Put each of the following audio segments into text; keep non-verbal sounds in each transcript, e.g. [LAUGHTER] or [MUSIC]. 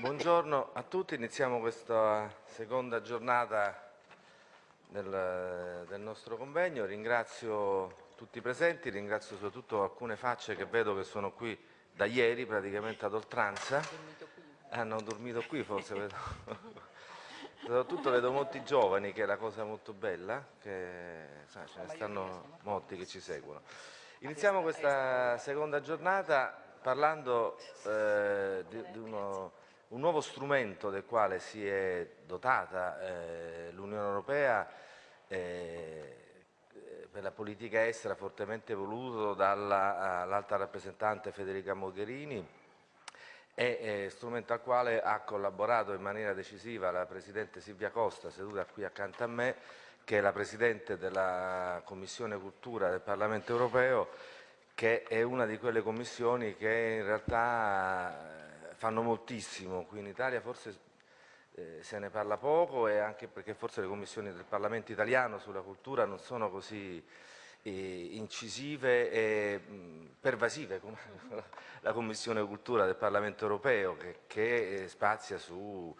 Buongiorno a tutti, iniziamo questa seconda giornata del, del, nostro convegno. Ringrazio tutti i presenti, ringrazio soprattutto alcune facce che vedo che sono qui da ieri praticamente ad oltranza. Hanno dormito qui forse, vedo. [LAUGHS] soprattutto vedo molti giovani che è la cosa molto bella, che sai, ce ne stanno molti che ci seguono. Iniziamo questa seconda giornata parlando eh, di, di uno, un nuovo strumento del quale si è dotata eh, l'Unione Europea eh, per la politica estera fortemente voluto dall'alta rappresentante Federica Mogherini è strumento al quale ha collaborato in maniera decisiva la Presidente Silvia Costa, seduta qui accanto a me, che è la Presidente della Commissione Cultura del Parlamento Europeo che è una di quelle commissioni che in realtà eh, fanno moltissimo, qui in Italia forse eh, se ne parla poco e anche perché forse le commissioni del Parlamento italiano sulla cultura non sono così eh, incisive e mh, pervasive come [LAUGHS] la Commissione Cultura del Parlamento Europeo che, che spazia su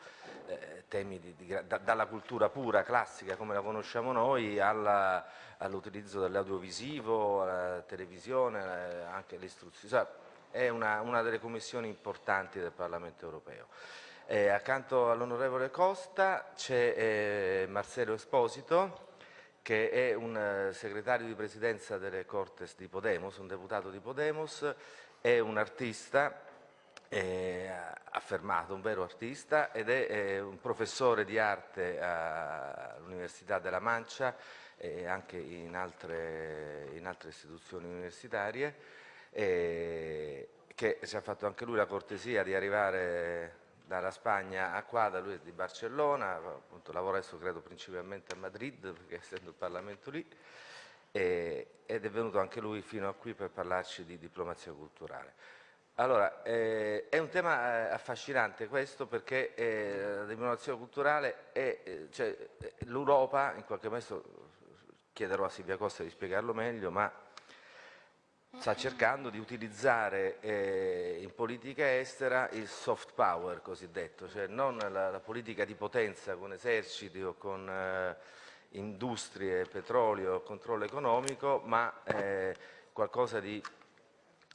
eh, temi di, di, da, dalla cultura pura, classica come la conosciamo noi all'utilizzo dell'audiovisivo, alla televisione, eh, anche l'istruzione. È una, una, delle commissioni importanti del Parlamento Europeo. Eh, accanto all'onorevole Costa c'è eh, Marcello Esposito, che è un eh, segretario di presidenza delle Cortes di Podemos, un deputato di Podemos, è un artista eh, affermato, un vero artista ed è eh, un professore di arte all'Università della Mancia e anche in altre, in altre istituzioni universitarie eh, che ci ha fatto anche lui la cortesia di arrivare dalla Spagna a qua, da lui è di Barcellona, appunto, lavora adesso credo principalmente a Madrid, perché essendo il Parlamento lì, e, ed è venuto anche lui fino a qui per parlarci di diplomazia culturale. Allora, eh, è un tema eh, affascinante questo perché eh, la diplomazia culturale è, eh, cioè, eh, l'Europa, in qualche modo chiederò a Silvia Costa di spiegarlo meglio, ma sta cercando di utilizzare eh, in politica estera il soft power cosiddetto, cioè non la, la politica di potenza con eserciti o con eh, industrie, petrolio, controllo economico, ma eh, qualcosa di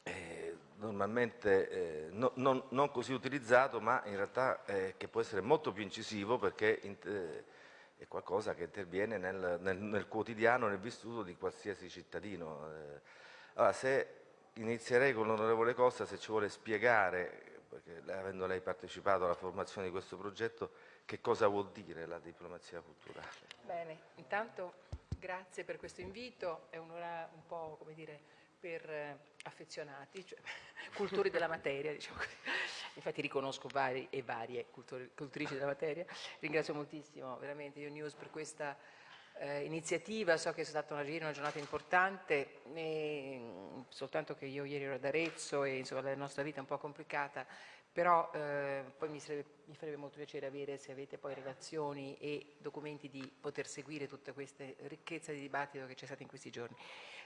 eh, normalmente eh, no, non, non, così utilizzato, ma in realtà eh, che può essere molto più incisivo perché è qualcosa che interviene nel, nel, nel, quotidiano, nel vissuto di qualsiasi cittadino. Allora, se inizierei con l'onorevole Costa, se ci vuole spiegare, perché avendo lei partecipato alla formazione di questo progetto, che cosa vuol dire la diplomazia culturale? Bene, intanto grazie per questo invito, è un'ora un po' come dire per eh, affezionati, cioè [LAUGHS] cultori della materia, diciamo così. Infatti riconosco vari e varie cultori, cultrici della materia. Ringrazio moltissimo veramente Io News per questa eh, iniziativa, so che è stata una, una giornata importante, e, soltanto che io ieri ero ad Arezzo e insomma, la nostra vita è un po' complicata, però eh, poi mi, sarebbe, mi, farebbe molto piacere avere se avete poi relazioni e documenti di poter seguire tutta questa ricchezza di dibattito che c'è stata in questi giorni.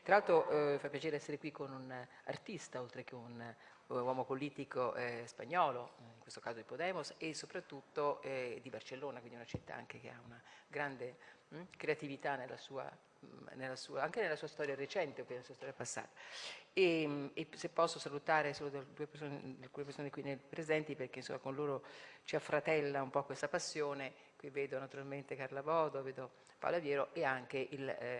Tra l'altro eh, fa piacere essere qui con un artista oltre che un uomo politico eh, spagnolo, in questo caso di Podemos, e soprattutto eh, di Barcellona, quindi una città anche che ha una grande mh, hm, creatività nella sua, mh, nella sua, anche nella sua storia recente, nella sua storia passata. E, e se posso salutare solo due persone, alcune persone qui presenti, perché insomma, con loro ci affratella un po' questa passione, qui vedo naturalmente Carla Bodo, vedo Paola Viero e anche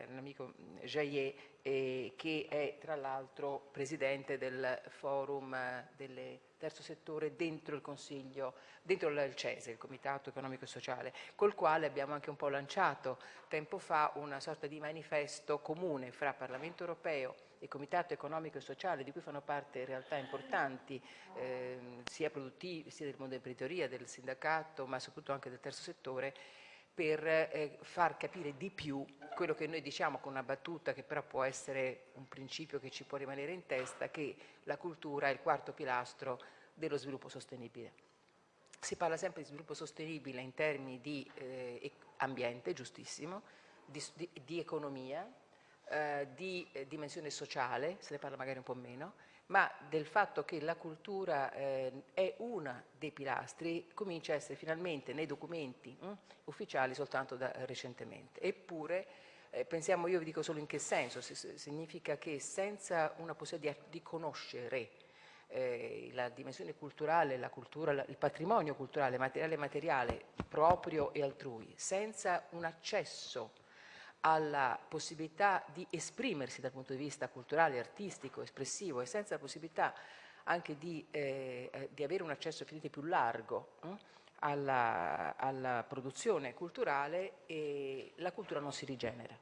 l'amico eh, Jaillet, eh, che è tra l'altro presidente del forum eh, del terzo settore dentro il Consiglio, dentro il CESE, il Comitato Economico e Sociale, col quale abbiamo anche un po' lanciato tempo fa una sorta di manifesto comune fra Parlamento Europeo e Comitato Economico e Sociale, di cui fanno parte realtà importanti, eh, sia produttivi, sia del mondo dell'imprenditoria, del sindacato, ma soprattutto anche del terzo settore, per eh, far capire di più quello che noi diciamo con una battuta che però può essere un principio che ci può rimanere in testa, che la cultura è il quarto pilastro dello sviluppo sostenibile. Si parla sempre di sviluppo sostenibile in termini di eh, ambiente, giustissimo, di, di, di economia, eh, di eh, dimensione sociale, se ne parla magari un po' meno, ma del fatto che la cultura eh, è uno dei pilastri comincia a essere finalmente nei documenti hm, ufficiali soltanto da recentemente. Eppure eh, pensiamo, io vi dico solo in che senso, significa che senza una possibilità di, di conoscere eh, la dimensione culturale, la cultura, il patrimonio culturale, materiale e materiale proprio e altrui, senza un accesso alla possibilità di esprimersi dal punto di vista culturale, artistico, espressivo e senza la possibilità anche di, eh, eh di avere un accesso più largo eh, alla, alla, produzione culturale, la cultura non si rigenera.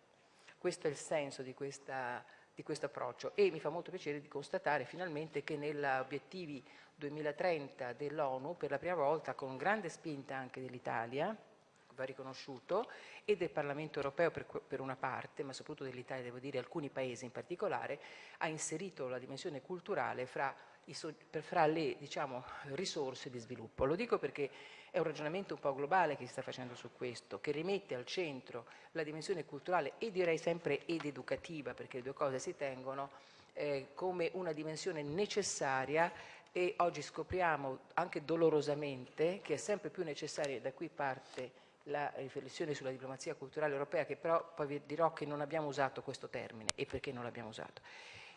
Questo è il senso di questa di questo approccio e mi fa molto piacere di constatare finalmente che negli obiettivi 2030 dell'ONU per la prima volta con grande spinta anche dell'Italia va riconosciuto e del Parlamento europeo per, per una parte, ma soprattutto dell'Italia, devo dire alcuni paesi in particolare, ha inserito la dimensione culturale fra, fra le diciamo, risorse di sviluppo. Lo dico perché è un ragionamento un po' globale che si sta facendo su questo, che rimette al centro la dimensione culturale e direi sempre ed educativa, perché le due cose si tengono, eh, come una dimensione necessaria e oggi scopriamo anche dolorosamente che è sempre più necessaria, da qui parte la riflessione sulla diplomazia culturale europea, che però poi vi dirò che non abbiamo usato questo termine e perché non l'abbiamo usato.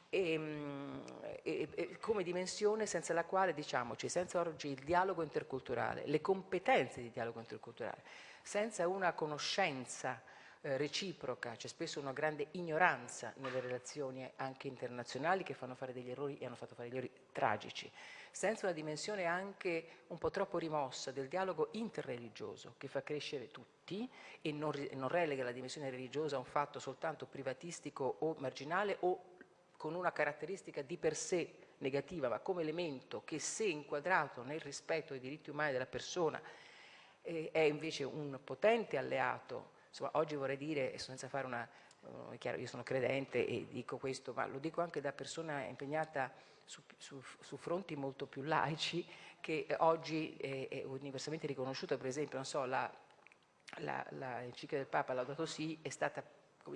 E, ehm, e, e, come dimensione senza la quale, diciamoci, senza oggi il dialogo interculturale, le competenze di dialogo interculturale, senza una conoscenza eh, reciproca, c'è spesso una grande ignoranza nelle relazioni anche internazionali che fanno fare degli errori e hanno fatto fare degli errori tragici, senza una dimensione anche un po' troppo rimossa del dialogo interreligioso che fa crescere tutti e non, non relega la dimensione religiosa a un fatto soltanto privatistico o marginale o con una caratteristica di per sé negativa, ma come elemento che se inquadrato nel rispetto dei diritti umani della persona eh, è invece un potente alleato. Insomma, oggi vorrei dire, senza fare una... Uh, chiaro, io sono credente e dico questo, ma lo dico anche da persona impegnata su, su, su fronti molto più laici, che oggi è, è universalmente riconosciuta, per esempio, non so, la, la, la enciclica del Papa Laudato Si è stata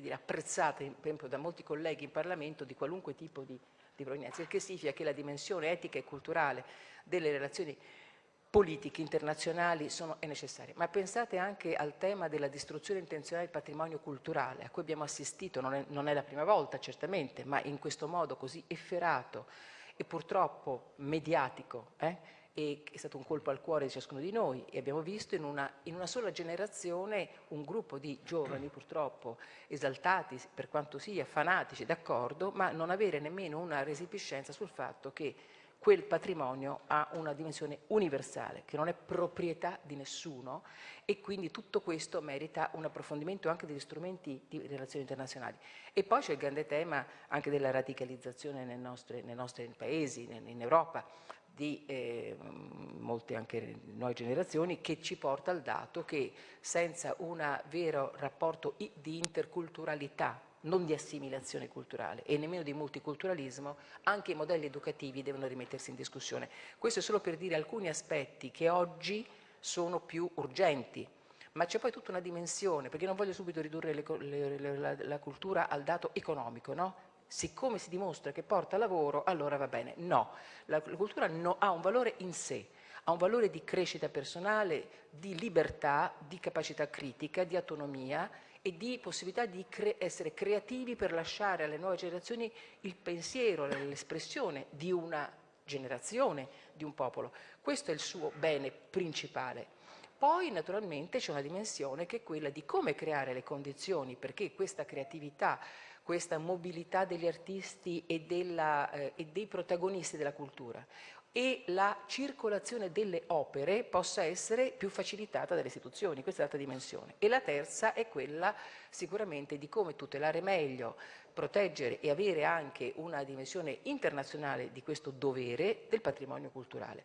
dire, apprezzata per esempio da molti colleghi in Parlamento di qualunque tipo di, di provenienza, il che significa che la dimensione etica e culturale delle relazioni politiche internazionali sono, è necessaria. Ma pensate anche al tema della distruzione intenzionale del patrimonio culturale, a cui abbiamo assistito, non è, non è la prima volta certamente, ma in questo modo così efferato e purtroppo mediatico, eh, e è stato un colpo al cuore di ciascuno di noi e abbiamo visto in una, in una sola generazione un gruppo di giovani purtroppo esaltati per quanto sia, fanatici, d'accordo, ma non avere nemmeno una resipiscenza sul fatto che quel patrimonio ha una dimensione universale, che non è proprietà di nessuno e quindi tutto questo merita un approfondimento anche degli strumenti di relazioni internazionali. E poi c'è il grande tema anche della radicalizzazione nei nostri, nei nostri paesi, in, Europa, di eh, molte anche nuove generazioni che ci porta al dato che senza un vero rapporto di interculturalità, non di assimilazione culturale e nemmeno di multiculturalismo, anche i modelli educativi devono rimettersi in discussione. Questo è solo per dire alcuni aspetti che oggi sono più urgenti, ma c'è poi tutta una dimensione, perché non voglio subito ridurre le, le, le, la, la, cultura al dato economico, no? siccome si dimostra che porta lavoro, allora va bene. No, la, la cultura no, ha un valore in sé, ha un valore di crescita personale, di libertà, di capacità critica, di autonomia e di possibilità di cre essere creativi per lasciare alle nuove generazioni il pensiero, l'espressione di una generazione, di un popolo. Questo è il suo bene principale. Poi naturalmente c'è una dimensione che è quella di come creare le condizioni perché questa creatività questa mobilità degli artisti e, della, eh, e dei protagonisti della cultura e la circolazione delle opere possa essere più facilitata dalle istituzioni, questa è l'altra dimensione. E la terza è quella sicuramente di come tutelare meglio, proteggere e avere anche una dimensione internazionale di questo dovere del patrimonio culturale.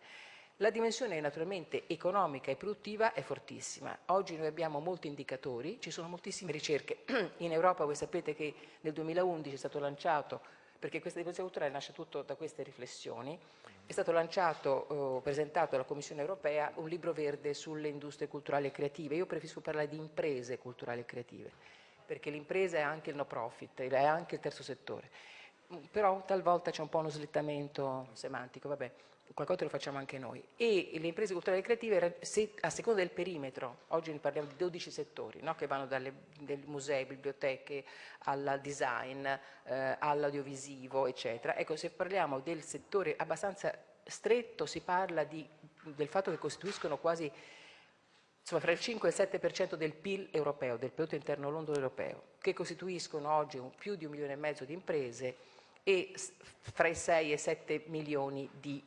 La dimensione naturalmente economica e produttiva è fortissima. Oggi noi abbiamo molti indicatori, ci sono moltissime ricerche. [CLEARS THROAT] In Europa voi sapete che nel 2011 è stato lanciato, perché questa dimensione culturale nasce tutto da queste riflessioni, è stato lanciato, eh, presentato dalla Commissione europea un libro verde sulle industrie culturali e creative. Io preferisco parlare di imprese culturali e creative, perché l'impresa è anche il no profit, è anche il terzo settore però talvolta c'è un po' uno slittamento semantico, vabbè, qualcosa lo facciamo anche noi. E le imprese culturali e creative, a seconda del perimetro, oggi ne parliamo di 12 settori, no? che vanno dalle musei, biblioteche, al design, eh, all'audiovisivo, eccetera. Ecco, se parliamo del settore abbastanza stretto, si parla di, del fatto che costituiscono quasi insomma, fra il 5 e il 7% del PIL europeo, del prodotto interno lordo europeo, che costituiscono oggi un, più di un milione e mezzo di imprese e fra i 6 e i 7 milioni di,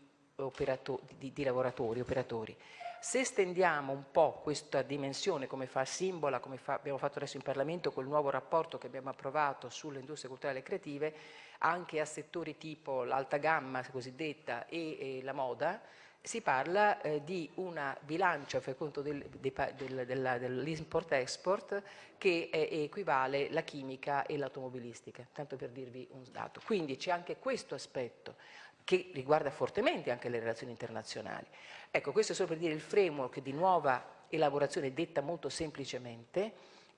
di, di lavoratori, operatori. Se stendiamo un po' questa dimensione, come fa Simbola, come fa, abbiamo fatto adesso in Parlamento col nuovo rapporto che abbiamo approvato sulle industrie culturali e creative, anche a settori tipo l'alta gamma cosiddetta e, e la moda, si parla eh, di una bilancia per conto del, del, del, dell'import-export che è, equivale la chimica e l'automobilistica, tanto per dirvi un dato. Quindi c'è anche questo aspetto che riguarda fortemente anche le relazioni internazionali. Ecco, questo è solo per dire il framework di nuova elaborazione detta molto semplicemente,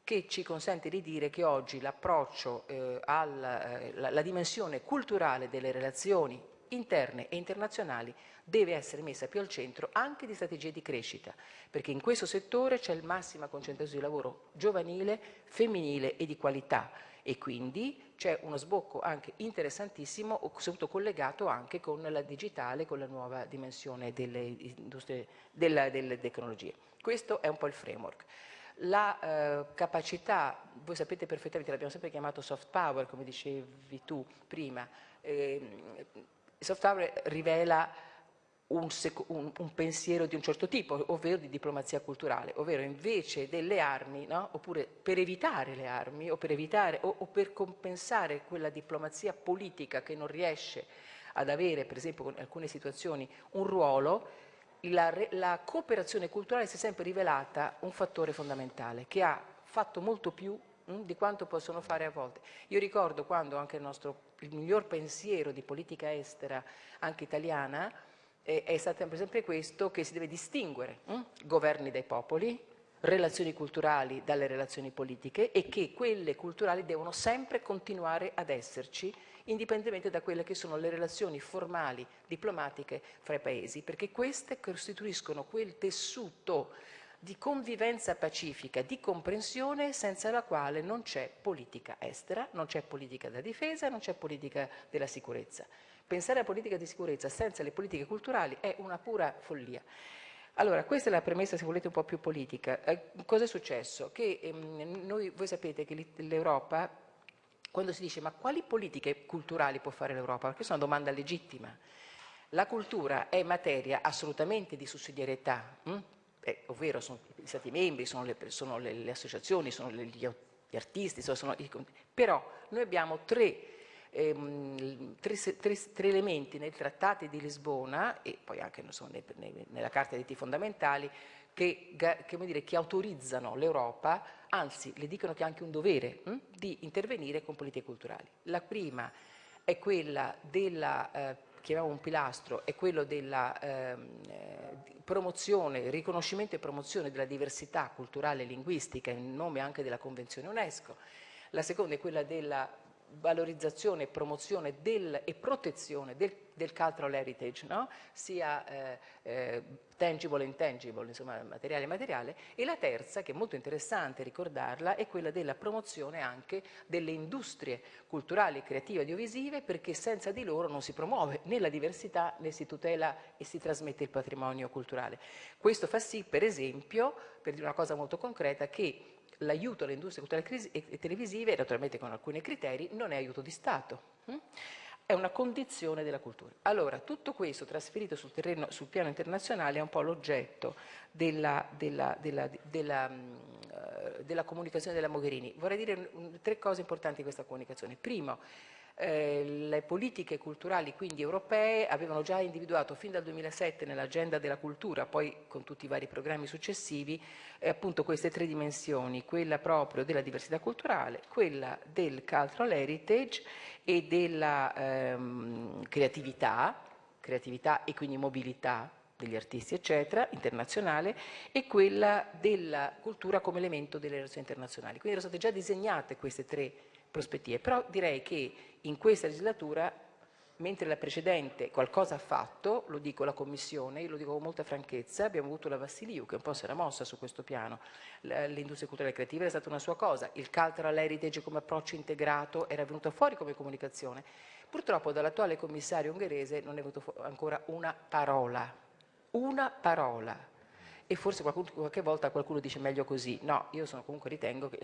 che ci consente di dire che oggi l'approccio eh, alla eh, dimensione culturale delle relazioni interne e internazionali deve essere messa più al centro anche di strategie di crescita, perché in questo settore c'è il massima concentrazione di lavoro giovanile, femminile e di qualità e quindi c'è uno sbocco anche interessantissimo, soprattutto collegato anche con la digitale, con la nuova dimensione delle, della, delle tecnologie. Questo è un po' il framework. La eh, capacità, voi sapete perfettamente, l'abbiamo sempre chiamato soft power, come dicevi tu prima, eh, soft power rivela un, un, un, pensiero di un certo tipo, ovvero di diplomazia culturale, ovvero invece delle armi, no? oppure per evitare le armi o per, evitare, o, o per compensare quella diplomazia politica che non riesce ad avere, per esempio in alcune situazioni, un ruolo, la, la cooperazione culturale si è sempre rivelata un fattore fondamentale che ha fatto molto più hm, di quanto possono fare a volte. Io ricordo quando anche il nostro il miglior pensiero di politica estera, anche italiana, è stato sempre questo che si deve distinguere hm? governi dai popoli, relazioni culturali dalle relazioni politiche e che quelle culturali devono sempre continuare ad esserci indipendentemente da quelle che sono le relazioni formali, diplomatiche fra i paesi, perché queste costituiscono quel tessuto di convivenza pacifica, di comprensione senza la quale non c'è politica estera, non c'è politica della difesa, non c'è politica della sicurezza. Pensare a politica di sicurezza senza le politiche culturali è una pura follia. Allora, questa è la premessa, se volete, un po' più politica. Eh, cosa è successo? Che ehm, noi, voi sapete che l'Europa, quando si dice ma quali politiche culturali può fare l'Europa? Perché questa è una domanda legittima. La cultura è materia assolutamente di sussidiarietà, hm? eh, ovvero sono gli Stati membri, sono le, sono le, le associazioni, sono le, gli, artisti, sono, sono, però noi abbiamo tre ehm, tre, tre, tre, elementi nei trattati di Lisbona e poi anche so, nella Carta dei diritti fondamentali che, che, dire, che autorizzano l'Europa, anzi le dicono che ha anche un dovere hm, di intervenire con politiche culturali. La prima è quella della eh, chiamiamo un pilastro, è quello della ehm, eh, promozione, riconoscimento e promozione della diversità culturale e linguistica in nome anche della Convenzione UNESCO. La seconda è quella della valorizzazione, promozione del, e protezione del, del cultural heritage, no? sia eh, eh, tangible e intangible, insomma materiale e materiale, e la terza, che è molto interessante ricordarla, è quella della promozione anche delle industrie culturali, creative e audiovisive, perché senza di loro non si promuove né la diversità né si tutela e si trasmette il patrimonio culturale. Questo fa sì, per esempio, per dire una cosa molto concreta, che l'aiuto alle industrie culturali e televisive, naturalmente con alcuni criteri, non è aiuto di Stato. Hm? È una condizione della cultura. Allora, tutto questo trasferito sul, terreno, sul piano internazionale è un po' l'oggetto della, della, della, della, uh, della comunicazione della Mogherini. Vorrei dire tre cose importanti di questa comunicazione. Primo, eh, le politiche culturali quindi europee avevano già individuato fin dal 2007 nell'agenda della cultura, poi con tutti i vari programmi successivi, eh, appunto queste tre dimensioni, quella proprio della diversità culturale, quella del cultural heritage e della ehm, creatività, creatività e quindi mobilità degli artisti eccetera, internazionale, e quella della cultura come elemento delle relazioni internazionali. Quindi erano state già disegnate queste tre prospettive. Però direi che in questa legislatura mentre la precedente qualcosa ha fatto, lo dico alla Commissione, io lo dico con molta franchezza, abbiamo avuto la Vassiliu che un po' si era mossa su questo piano, l'industria culturale e creativa è stata una sua cosa, il cultural heritage come approccio integrato era venuto fuori come comunicazione, purtroppo dall'attuale commissario ungherese non è venuto ancora una parola, una parola, e forse qualcuno, qualche volta qualcuno dice meglio così, no, io sono, comunque ritengo che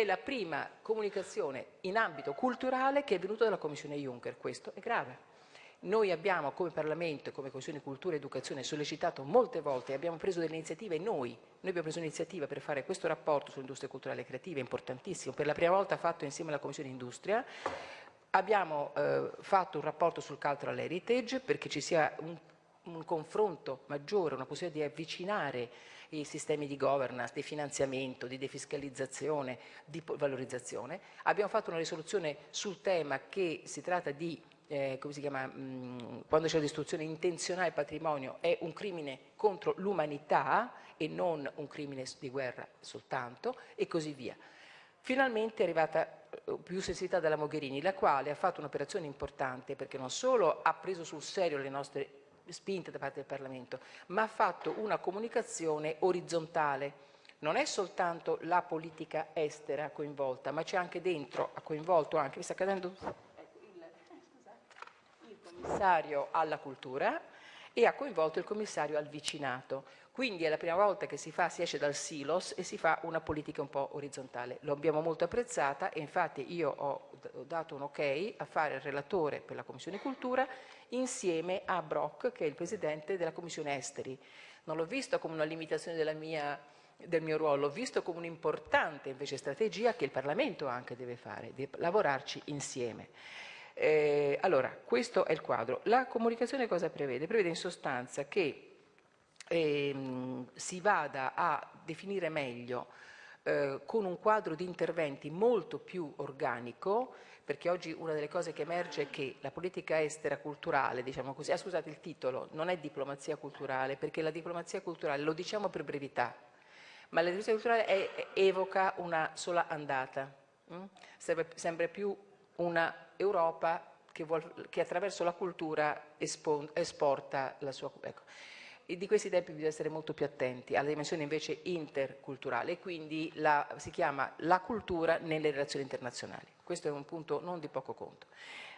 è la prima comunicazione in ambito culturale che è venuta dalla Commissione Juncker, questo è grave. Noi abbiamo come Parlamento e come Commissione Cultura e Educazione sollecitato molte volte abbiamo preso delle iniziative noi, noi abbiamo preso un'iniziativa per fare questo rapporto sull'industria culturale e creativa, importantissimo, per la prima volta fatto insieme alla Commissione Industria, abbiamo eh, fatto un rapporto sul cultural heritage perché ci sia un, un confronto maggiore, una possibilità di avvicinare i sistemi di governance, di finanziamento, di defiscalizzazione, di valorizzazione. Abbiamo fatto una risoluzione sul tema che si tratta di eh, come si chiama, mh, mm, quando c'è la distruzione intenzionale del patrimonio è un crimine contro l'umanità e non un crimine di guerra soltanto e così via. Finalmente è arrivata eh, più sensibilità dalla Mogherini, la quale ha fatto un'operazione importante perché non solo ha preso sul serio le nostre spinte da parte del Parlamento, ma ha fatto una comunicazione orizzontale. Non è soltanto la politica estera coinvolta, ma c'è anche dentro, ha coinvolto anche, mi sta cadendo il, il commissario alla cultura e ha coinvolto il commissario al vicinato. Quindi è la prima volta che si, fa, si esce dal silos e si fa una politica un po' orizzontale. Lo abbiamo molto apprezzata e infatti io ho, dato un ok a fare il relatore per la Commissione Cultura insieme a Brock, che è il Presidente della Commissione Esteri. Non l'ho visto come una limitazione mia, del mio ruolo, visto come un'importante invece strategia che il Parlamento anche deve fare, di lavorarci insieme. Eh, allora, questo è il quadro. La comunicazione cosa prevede? Prevede in sostanza che ehm, si vada a definire meglio eh, con un quadro di interventi molto più organico, perché oggi una delle cose che emerge è che la politica estera culturale, diciamo così, ah, scusate il titolo, non è diplomazia culturale, perché la diplomazia culturale, lo diciamo per brevità, ma la diplomazia culturale è, evoca una sola andata, hm? sembra più una Europa che, vuol, che attraverso la cultura espon, esporta la sua... Ecco e di questi tempi bisogna essere molto più attenti alla dimensione invece interculturale e quindi la, si chiama la cultura nelle relazioni internazionali. Questo è un punto non di poco conto.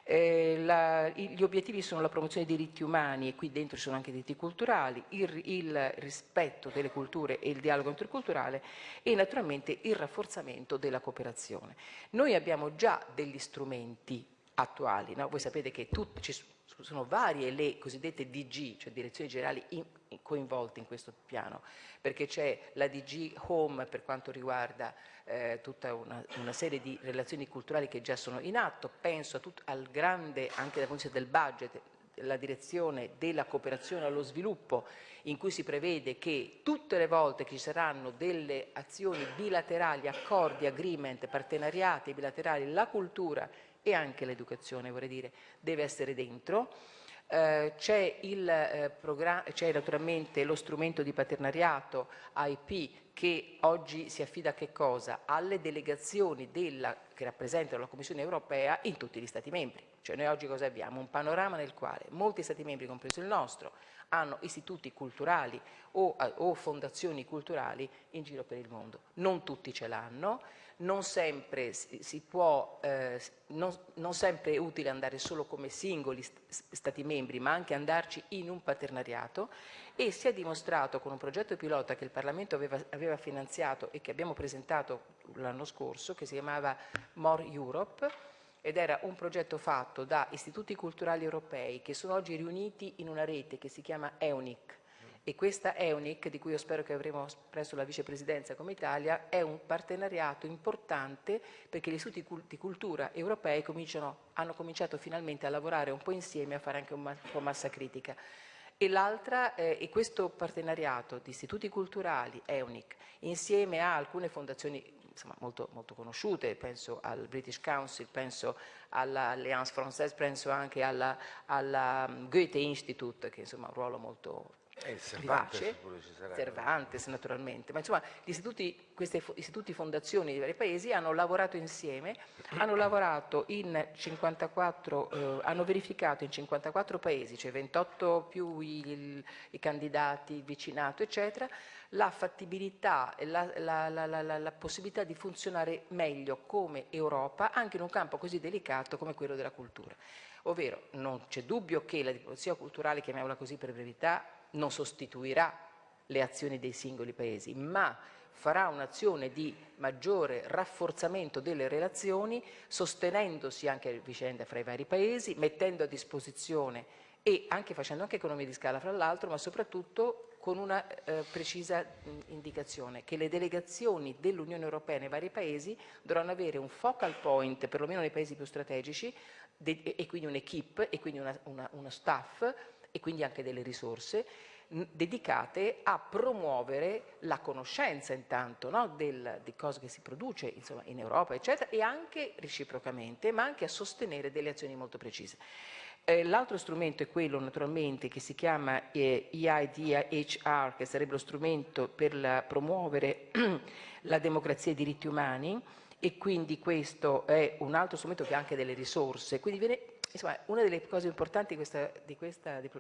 Eh, la, gli obiettivi sono la promozione dei diritti umani e qui dentro ci sono anche i diritti culturali, il, il rispetto delle culture e il dialogo interculturale e naturalmente il rafforzamento della cooperazione. Noi abbiamo già degli strumenti attuali, no? voi sapete che tutti, ci sono varie le cosiddette DG, cioè direzioni generali in, in, coinvolte in questo piano, perché c'è la DG Home per quanto riguarda eh, tutta una, una, serie di relazioni culturali che già sono in atto, penso tut, al grande, anche dal punto di vista del budget, la direzione della cooperazione allo sviluppo in cui si prevede che tutte le volte che ci saranno delle azioni bilaterali, accordi, agreement, partenariati bilaterali, la cultura e anche l'educazione, vorrei dire, deve essere dentro. Eh, c'è, eh, naturalmente lo strumento di paternariato IP che oggi si affida a che cosa? Alle delegazioni della, che rappresentano la Commissione europea in tutti gli Stati membri. Cioè noi oggi cosa abbiamo? Un panorama nel quale molti Stati membri, compreso il nostro, hanno istituti culturali o, o fondazioni culturali in giro per il mondo. Non tutti ce l'hanno, non sempre può, eh, non, non sempre è utile andare solo come singoli stati membri, ma anche andarci in un paternariato e si è dimostrato con un progetto pilota che il Parlamento aveva, aveva finanziato e che abbiamo presentato l'anno scorso, che si chiamava More Europe, ed era un progetto fatto da istituti culturali europei che sono oggi riuniti in una rete che si chiama EUNIC, e questa EUNIC, di cui io spero che avremo presto la vicepresidenza come Italia, è un partenariato importante perché gli istituti di cultura europei hanno cominciato finalmente a lavorare un po' insieme, a fare anche un po' massa critica. E l'altra, eh, e questo partenariato di istituti culturali, EUNIC, insieme a alcune fondazioni insomma, molto, molto, conosciute, penso al British Council, penso all'Alliance Française, penso anche alla, alla Goethe Institute, che insomma, ha un ruolo molto Cervantes vivace, Cervantes naturalmente, ma insomma istituti, questi istituti fondazioni di vari paesi hanno lavorato insieme, hanno lavorato in 54, eh, hanno verificato in 54 paesi, cioè 28 più i, i candidati, il vicinato eccetera, la fattibilità e la, la, la, la, possibilità di funzionare meglio come Europa anche in un campo così delicato come quello della cultura. Ovvero non c'è dubbio che la diplomazia culturale, chiamiamola così per brevità, non sostituirà le azioni dei singoli paesi, ma farà un'azione di maggiore rafforzamento delle relazioni, sostenendosi anche a vicenda fra i vari paesi, mettendo a disposizione e anche facendo anche economie di scala fra l'altro, ma soprattutto con una eh, precisa indicazione, che le delegazioni dell'Unione Europea nei vari paesi dovranno avere un focal point, perlomeno nei paesi più strategici, e quindi un'equipe, e quindi una, una, uno staff, e quindi anche delle risorse dedicate a promuovere la conoscenza intanto no, del, di cosa che si produce insomma, in Europa eccetera e anche reciprocamente ma anche a sostenere delle azioni molto precise. Eh, L'altro strumento è quello naturalmente che si chiama eh, EIDHR che sarebbe lo strumento per la, promuovere [CLEARS THROAT] la democrazia e i diritti umani e quindi questo è un altro strumento che ha anche delle risorse, quindi viene Insomma, una delle cose importanti di questa, di, questa, di,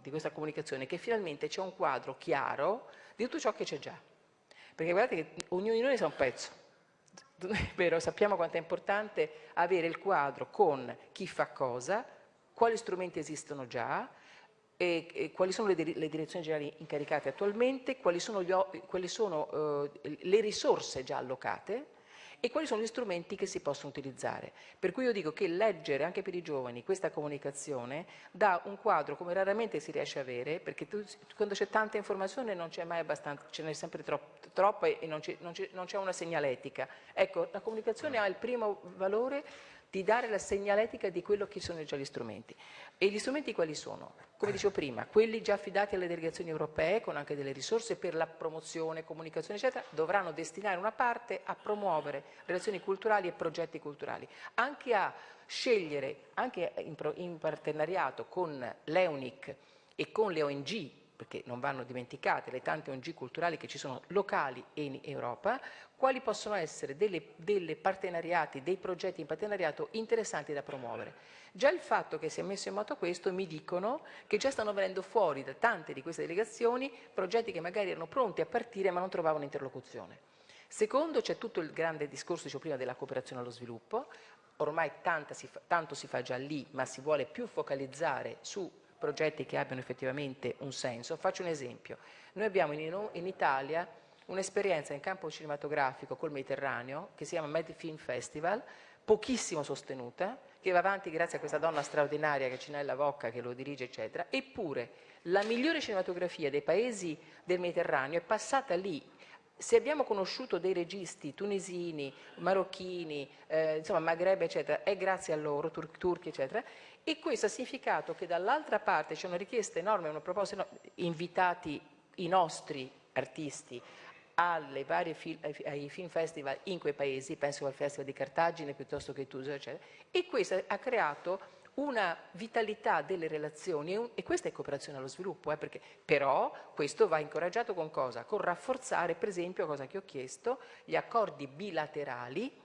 di questa, comunicazione è che finalmente c'è un quadro chiaro di tutto ciò che c'è già. Perché guardate che ognuno di noi sa un pezzo. [LAUGHS] Vero? Sappiamo quanto è importante avere il quadro con chi fa cosa, quali strumenti esistono già, e, e quali sono le, le, direzioni generali incaricate attualmente, quali sono, gli, quali sono uh, le risorse già allocate, e quali sono gli strumenti che si possono utilizzare. Per cui io dico che leggere anche per i giovani questa comunicazione dà un quadro come raramente si riesce a avere, perché tu, quando c'è tanta informazione non c'è mai abbastanza, ce n'è sempre troppo, troppa e non c'è una segnaletica. Ecco, la comunicazione ha il primo valore di dare la segnaletica di quello che sono già gli strumenti. E gli strumenti quali sono? Come dicevo prima, quelli già affidati alle delegazioni europee con anche delle risorse per la promozione, comunicazione eccetera, dovranno destinare una parte a promuovere relazioni culturali e progetti culturali, anche a scegliere, anche in, partenariato con l'EUNIC e con le ONG perché non vanno dimenticate le tante ONG culturali che ci sono locali e in Europa, quali possono essere delle, delle partenariati, dei progetti in partenariato interessanti da promuovere. Già il fatto che si è messo in moto questo mi dicono che già stanno venendo fuori da tante di queste delegazioni progetti che magari erano pronti a partire ma non trovavano interlocuzione. Secondo c'è tutto il grande discorso, dicevo prima, della cooperazione allo sviluppo, ormai si fa, tanto si fa già lì ma si vuole più focalizzare su progetti che abbiano effettivamente un senso. Faccio un esempio. Noi abbiamo in, in Italia un'esperienza in campo cinematografico col Mediterraneo che si chiama Med Film Festival, pochissimo sostenuta, che va avanti grazie a questa donna straordinaria che è Cinella Vocca che lo dirige eccetera, eppure la migliore cinematografia dei paesi del Mediterraneo è passata lì se abbiamo conosciuto dei registi tunisini, marocchini, eh, insomma Maghreb eccetera, è grazie a loro, tur turchi eccetera, e questo ha significato che dall'altra parte c'è una richiesta enorme, una proposta enorme, invitati i nostri artisti fil ai film festival in quei paesi, penso al festival di Cartagine piuttosto che Tuso, eccetera, e questo ha creato una vitalità delle relazioni e, un, e, questa è cooperazione allo sviluppo, eh, perché, però questo va incoraggiato con cosa? Con rafforzare per esempio, cosa che ho chiesto, gli accordi bilaterali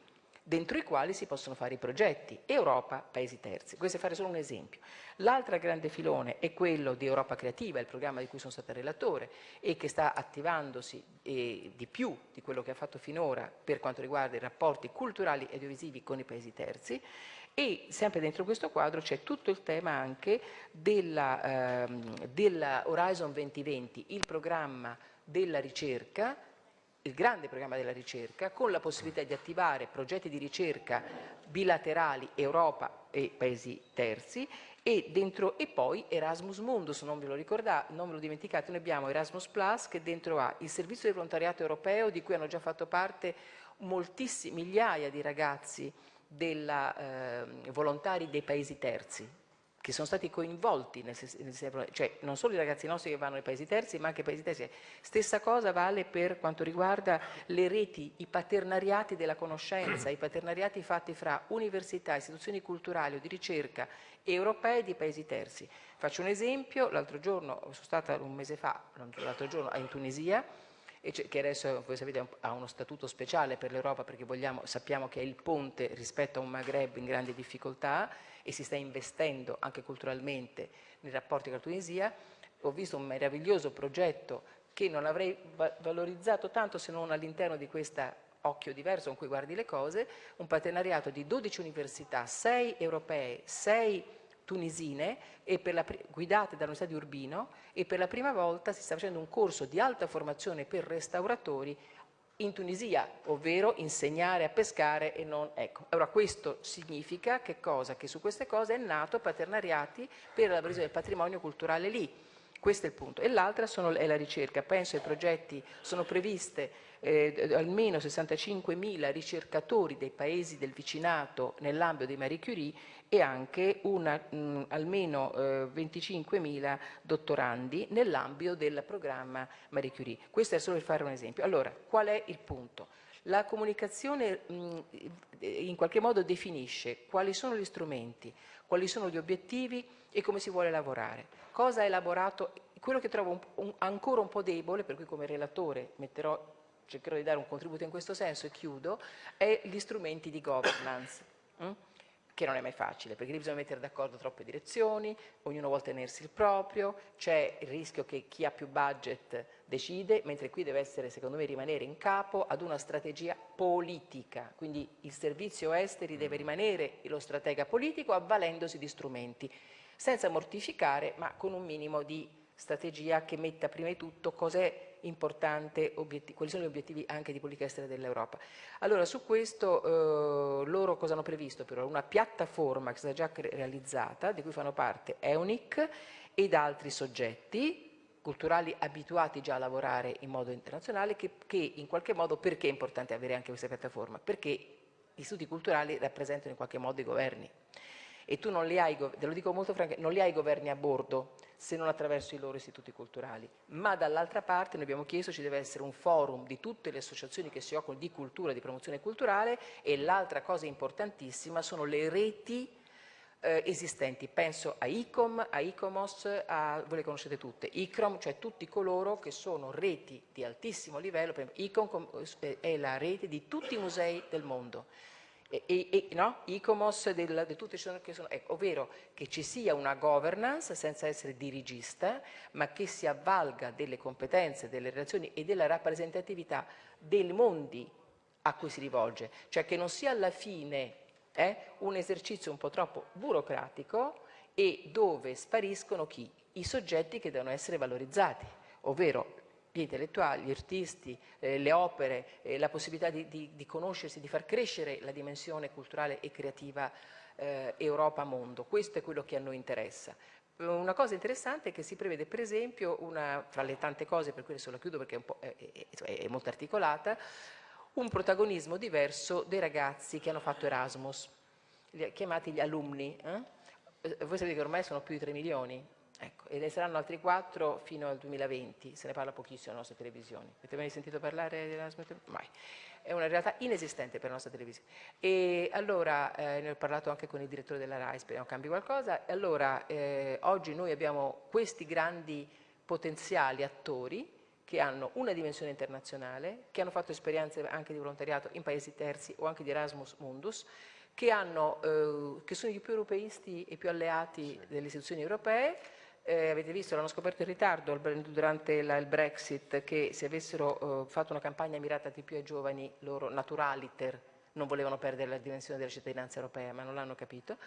dentro i quali si possono fare i progetti, Europa, paesi terzi. Questo è fare solo un esempio. L'altro grande filone è quello di Europa Creativa, il programma di cui sono stata relatore e che sta attivandosi eh, di più di quello che ha fatto finora per quanto riguarda i rapporti culturali e audiovisivi con i paesi terzi e sempre dentro questo quadro c'è tutto il tema anche della, ehm, della Horizon 2020, il programma della ricerca, il grande programma della ricerca, con la possibilità di attivare progetti di ricerca bilaterali Europa e paesi terzi e, dentro, e poi Erasmus Mundus, non ve lo ricordate, non ve lo dimenticate, noi abbiamo Erasmus Plus che dentro ha il servizio di volontariato europeo di cui hanno già fatto parte moltissimi, migliaia di ragazzi della, eh, volontari dei paesi terzi, che sono stati coinvolti nel, sistema, cioè non solo i ragazzi nostri che vanno nei paesi terzi, ma anche i paesi terzi. Stessa cosa vale per quanto riguarda le reti, i paternariati della conoscenza, i paternariati fatti fra università, istituzioni culturali o di ricerca europee di paesi terzi. Faccio un esempio, l'altro giorno, sono stata un mese fa, l'altro giorno in Tunisia, che adesso voi sapete ha uno statuto speciale per l'Europa perché vogliamo, sappiamo che è il ponte rispetto a un Maghreb in grande difficoltà e si sta investendo anche culturalmente nei rapporti con la Tunisia. Ho visto un meraviglioso progetto che non avrei valorizzato tanto se non all'interno di questo occhio diverso con cui guardi le cose, un partenariato di 12 università, 6 europee, 6 tunisine guidate dall'Università di Urbino e per la prima volta si sta facendo un corso di alta formazione per restauratori in Tunisia, ovvero insegnare a pescare e non... Ecco, allora questo significa che cosa? Che su queste cose è nato paternariati per la presa del patrimonio culturale lì. Questo è il punto. E l'altra è la ricerca. Penso ai progetti, sono previste eh, almeno 65.000 ricercatori dei paesi del vicinato nell'ambito di Marie Curie e anche una, mh, almeno eh, 25.000 dottorandi nell'ambito del programma Marie Curie. Questo è solo per fare un esempio. Allora, qual è il punto? La comunicazione mh, in qualche modo definisce quali sono gli strumenti, quali sono gli obiettivi e come si vuole lavorare. Cosa ha elaborato? Quello che trovo un, un, ancora un po' debole, per cui come relatore metterò, cercherò di dare un contributo in questo senso e chiudo, è gli strumenti di governance. Mm? che non è mai facile, perché lì bisogna mettere d'accordo troppe direzioni, ognuno vuole tenersi il proprio, c'è il rischio che chi ha più budget decide, mentre qui deve essere, secondo me, rimanere in capo ad una strategia politica, quindi il servizio esteri deve rimanere lo stratega politico avvalendosi di strumenti, senza mortificare, ma con un minimo di strategia che metta prima di tutto cos'è importante, quali sono gli obiettivi anche di politica estera dell'Europa. Allora su questo eh, loro cosa hanno previsto? Però una piattaforma che è stata già realizzata, di cui fanno parte EUNIC ed altri soggetti culturali abituati già a lavorare in modo internazionale che, che in qualche modo, perché è importante avere anche questa piattaforma? Perché gli istituti culturali rappresentano in qualche modo i governi e tu non li hai, te lo dico molto francamente, non li hai governi a bordo se non attraverso i loro istituti culturali, ma dall'altra parte noi abbiamo chiesto ci deve essere un forum di tutte le associazioni che si occupano di cultura, di promozione culturale e l'altra cosa importantissima sono le reti eh, esistenti, penso a ICOM, a ICOMOS, a, voi le conoscete tutte, ICROM, cioè tutti coloro che sono reti di altissimo livello, ICOM è la rete di tutti i musei del mondo, e, e, no? ICOMOS del, di tutti che sono, ecco, ovvero che ci sia una governance senza essere dirigista, ma che si avvalga delle competenze, delle relazioni e della rappresentatività dei mondi a cui si rivolge, cioè che non sia alla fine eh, un esercizio un po' troppo burocratico e dove spariscono chi? I soggetti che devono essere valorizzati, ovvero gli intellettuali, gli artisti, eh, le opere, eh, la possibilità di, di, di, conoscersi, di far crescere la dimensione culturale e creativa eh, Europa-mondo. Questo è quello che a noi interessa. Una cosa interessante è che si prevede per esempio, una, fra le tante cose per cui adesso la chiudo perché è, è, è, molto articolata, un protagonismo diverso dei ragazzi che hanno fatto Erasmus, chiamati gli alumni. Eh? eh voi sapete che ormai sono più di 3 milioni, e ne saranno altri quattro fino al 2020, se ne parla pochissimo nelle nostre televisioni. Avete mai sentito parlare dell'Erasmus? Mai. È una realtà inesistente per la nostra televisione. E allora, eh, ne ho parlato anche con il direttore della RAI, speriamo cambi qualcosa, e allora eh, oggi noi abbiamo questi grandi potenziali attori che hanno una dimensione internazionale, che hanno fatto esperienze anche di volontariato in paesi terzi o anche di Erasmus Mundus, che, hanno, eh, che sono i più europeisti e più alleati sì. delle istituzioni europee, eh, avete visto, l'hanno scoperto in ritardo durante la, il Brexit che se avessero eh, fatto una campagna mirata di più ai giovani, loro naturaliter non volevano perdere la dimensione della cittadinanza europea, ma non l'hanno capito.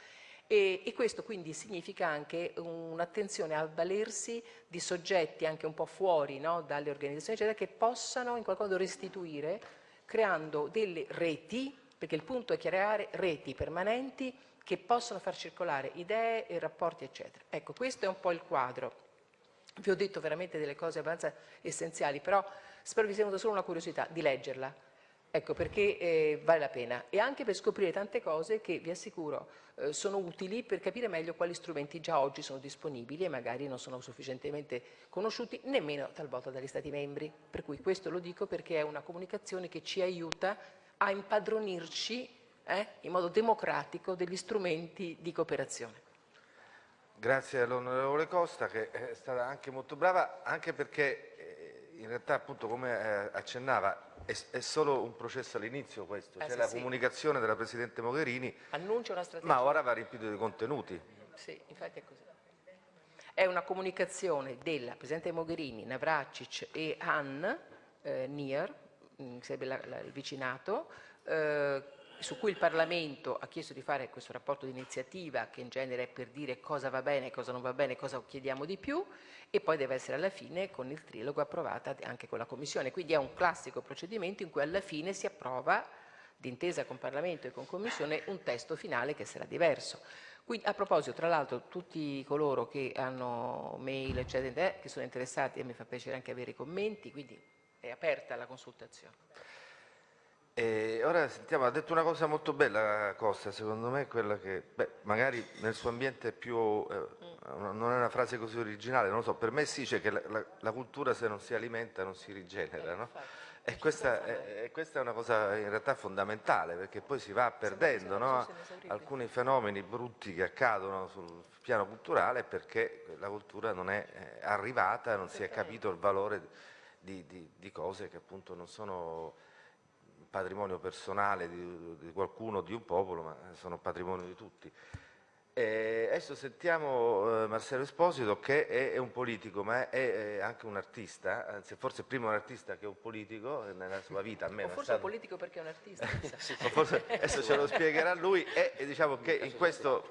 E, e, questo quindi significa anche un'attenzione a valersi di soggetti anche un po' fuori no, dalle organizzazioni, eccetera, che possano in qualche modo restituire creando delle reti, perché il punto è creare reti permanenti che possono far circolare idee e rapporti, eccetera. Ecco, questo è un po' il quadro. Vi ho detto veramente delle cose abbastanza essenziali, però spero vi sia venuta solo una curiosità di leggerla. Ecco, perché eh, vale la pena e anche per scoprire tante cose che, vi assicuro, eh, sono utili per capire meglio quali strumenti già oggi sono disponibili e magari non sono sufficientemente conosciuti nemmeno talvolta dagli Stati membri. Per cui questo lo dico perché è una comunicazione che ci aiuta a impadronirci eh, in modo democratico degli strumenti di cooperazione. Grazie all'onorevole Costa che è stata anche molto brava, anche perché eh, in realtà appunto come eh, accennava è, è solo un processo all'inizio questo, eh, c'è sì, la sì. comunicazione della Presidente Mogherini, Annuncia una strategia. ma ora va riempito di contenuti. Sì, infatti è così. È una comunicazione della Presidente Mogherini, Navracic e Han eh, Nier, mm, sarebbe la, la, il vicinato, eh, su cui il Parlamento ha chiesto di fare questo rapporto di iniziativa che in genere è per dire cosa va bene, cosa non va bene, cosa chiediamo di più e poi deve essere alla fine con il trilogo approvata anche con la Commissione. Quindi è un classico procedimento in cui alla fine si approva d'intesa con Parlamento e con Commissione un testo finale che sarà diverso. Quindi, a proposito, tra l'altro, tutti coloro che hanno mail, eccetera, che sono interessati, e mi fa piacere anche avere i commenti, quindi è aperta la consultazione. E ora sentiamo, ha detto una cosa molto bella Costa, secondo me, quella che beh, magari nel suo ambiente è più, eh, non è una frase così originale, non lo so, per me si dice che la, la, la cultura se non si alimenta non si rigenera, no? E questa è, questa è, una cosa in realtà fondamentale perché poi si va perdendo no? alcuni fenomeni brutti che accadono sul piano culturale perché la cultura non è eh, arrivata, non si è capito il valore di, di, di cose che appunto non sono patrimonio personale di, di qualcuno, di un popolo, ma sono patrimonio di tutti. E adesso sentiamo eh, Marcello Esposito che è, è, un politico ma è, è, anche un artista, anzi forse prima un artista che un politico nella sua vita. Almeno o forse stato... un politico perché è un artista. [LAUGHS] sì, forse, adesso ce lo spiegherà lui e, e diciamo che in questo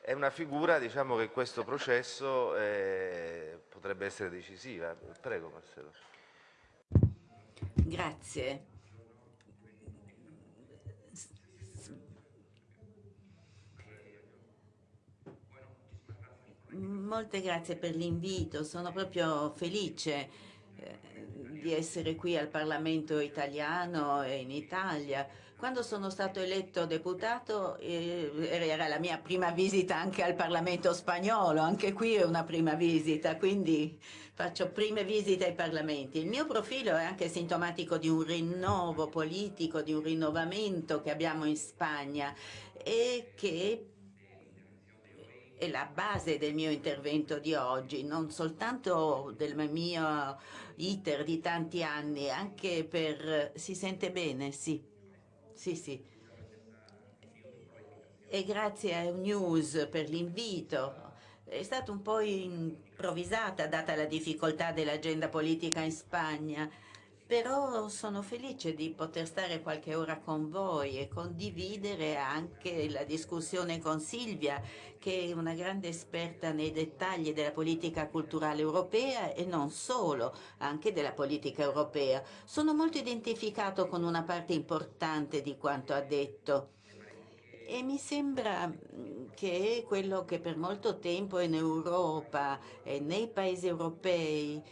è una figura diciamo, che in questo processo eh, potrebbe essere decisiva. Prego Marcello. Grazie. Molte grazie per l'invito, sono proprio felice eh, di essere qui al Parlamento italiano e in Italia. Quando sono stato eletto deputato eh, era la mia prima visita anche al Parlamento spagnolo, anche qui è una prima visita, quindi faccio prime visite ai parlamenti. Il mio profilo è anche sintomatico di un rinnovo politico, di un rinnovamento che abbiamo in Spagna e che è la base del mio intervento di oggi, non soltanto del mio iter di tanti anni, anche per... si sente bene? Sì, sì, sì. E grazie a News per l'invito. È stata un po' improvvisata data la difficoltà dell'agenda politica in Spagna però sono felice di poter stare qualche ora con voi e condividere anche la discussione con Silvia, che è una grande esperta nei dettagli della politica culturale europea e non solo, anche della politica europea. Sono molto identificato con una parte importante di quanto ha detto. E mi sembra che quello che per molto tempo in Europa e nei paesi europei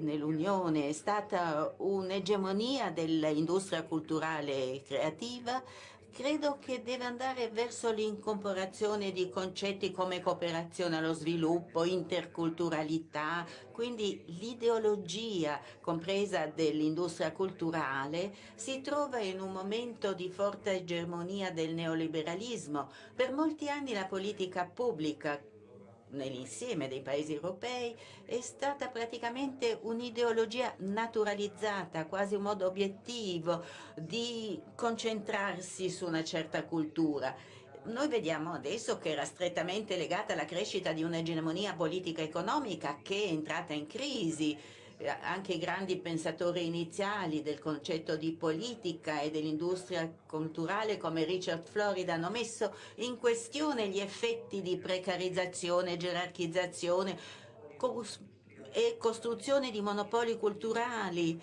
nell'Unione è stata un'egemonia dell'industria culturale e creativa, credo che deve andare verso l'incorporazione di concetti come cooperazione allo sviluppo, interculturalità, quindi l'ideologia compresa dell'industria culturale si trova in un momento di forte egemonia del neoliberalismo. Per molti anni la politica pubblica nell'insieme dei paesi europei è stata praticamente un'ideologia naturalizzata, quasi un modo obiettivo di concentrarsi su una certa cultura. Noi vediamo adesso che era strettamente legata alla crescita di un'egemonia politica economica che è entrata in crisi anche i grandi pensatori iniziali del concetto di politica e dell'industria culturale come Richard Florida hanno messo in questione gli effetti di precarizzazione, gerarchizzazione e costruzione di monopoli culturali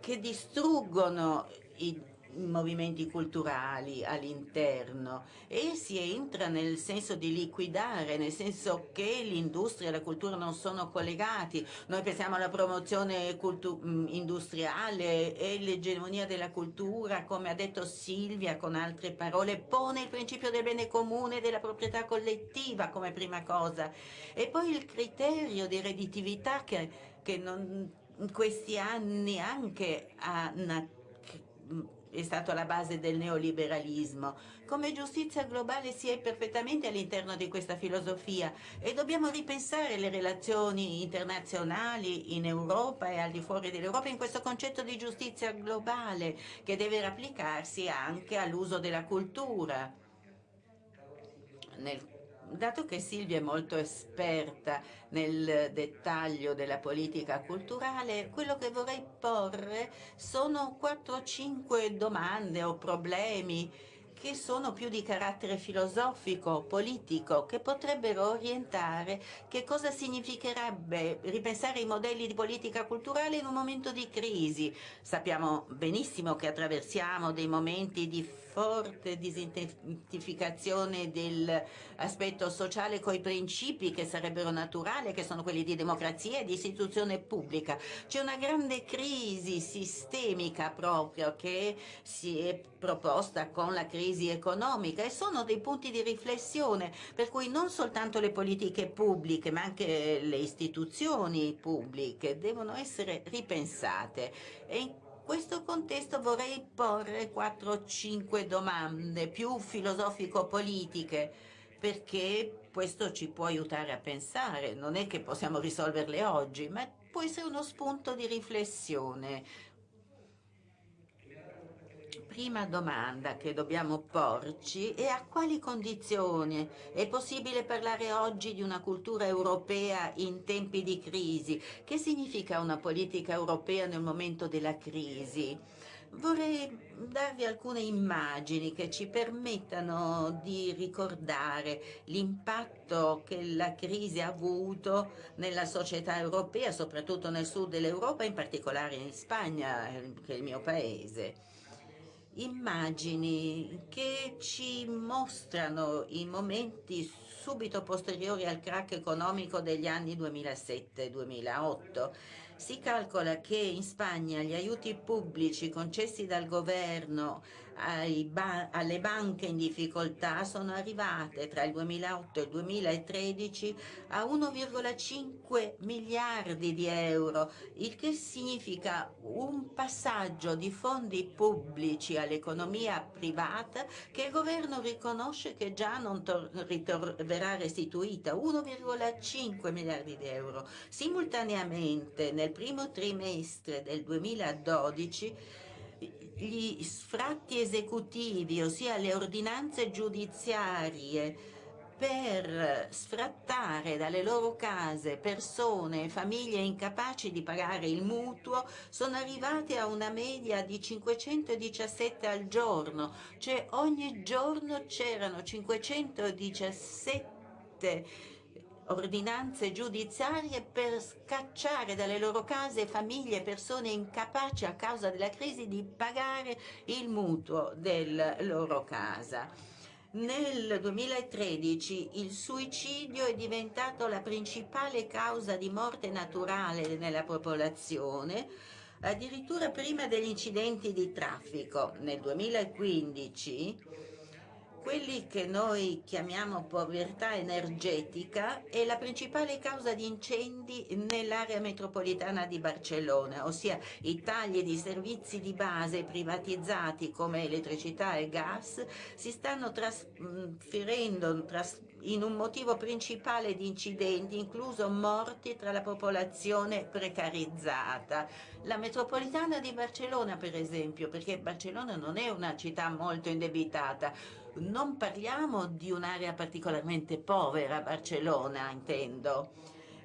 che distruggono i movimenti culturali all'interno e si entra nel senso di liquidare, nel senso che l'industria e la cultura non sono collegati. Noi pensiamo alla promozione mm, industriale e l'egemonia della cultura, come ha detto Silvia con altre parole, pone il principio del bene comune e della proprietà collettiva come prima cosa. E poi il criterio di redditività che, che non, in questi anni anche ha è stato alla base del neoliberalismo. Come giustizia globale si è perfettamente all'interno di questa filosofia e dobbiamo ripensare le relazioni internazionali in Europa e al di fuori dell'Europa in questo concetto di giustizia globale che deve applicarsi anche all'uso della cultura. Nel dato che Silvia è molto esperta nel dettaglio della politica culturale, quello che vorrei porre sono 4 o 5 domande o problemi che sono più di carattere filosofico, politico, che potrebbero orientare che cosa significherebbe ripensare i modelli di politica culturale in un momento di crisi. Sappiamo benissimo che attraversiamo dei momenti di forte disidentificazione dell'aspetto sociale coi principi che sarebbero naturali, che sono quelli di democrazia e di istituzione pubblica. C'è una grande crisi sistemica proprio che si è proposta con la crisi economica e sono dei punti di riflessione per cui non soltanto le politiche pubbliche ma anche le istituzioni pubbliche devono essere ripensate. E questo contesto vorrei porre 4-5 domande più filosofico-politiche perché questo ci può aiutare a pensare, non è che possiamo risolverle oggi, ma può essere uno spunto di riflessione prima domanda che dobbiamo porci è a quali condizioni è possibile parlare oggi di una cultura europea in tempi di crisi? Che significa una politica europea nel momento della crisi? Vorrei darvi alcune immagini che ci permettano di ricordare l'impatto che la crisi ha avuto nella società europea, soprattutto nel sud dell'Europa, in particolare in Spagna, che è il mio paese immagini che ci mostrano i momenti subito posteriori al crack economico degli anni 2007-2008. Si calcola che in Spagna gli aiuti pubblici concessi dal governo ba alle banche in difficoltà sono arrivate tra il 2008 e il 2013 a 1,5 miliardi di euro, il che significa un passaggio di fondi pubblici all'economia privata che il governo riconosce che già non verrà restituita, 1,5 miliardi di euro. Simultaneamente nel primo trimestre del 2012 gli sfratti esecutivi, ossia le ordinanze giudiziarie per sfrattare dalle loro case persone e famiglie incapaci di pagare il mutuo sono arrivati a una media di 517 al giorno, cioè ogni giorno c'erano 517 ordinanze giudiziarie per scacciare dalle loro case famiglie e persone incapaci a causa della crisi di pagare il mutuo della loro casa. Nel 2013 il suicidio è diventato la principale causa di morte naturale nella popolazione, addirittura prima degli incidenti di traffico. Nel 2015 quelli che noi chiamiamo povertà energetica è la principale causa di incendi nell'area metropolitana di Barcellona, ossia i tagli di servizi di base privatizzati come elettricità e gas si stanno trasferendo tras in un motivo principale di incidenti, incluso morti tra la popolazione precarizzata. La metropolitana di Barcellona, per esempio, perché Barcellona non è una città molto indebitata, non parliamo di un'area particolarmente povera, Barcellona intendo.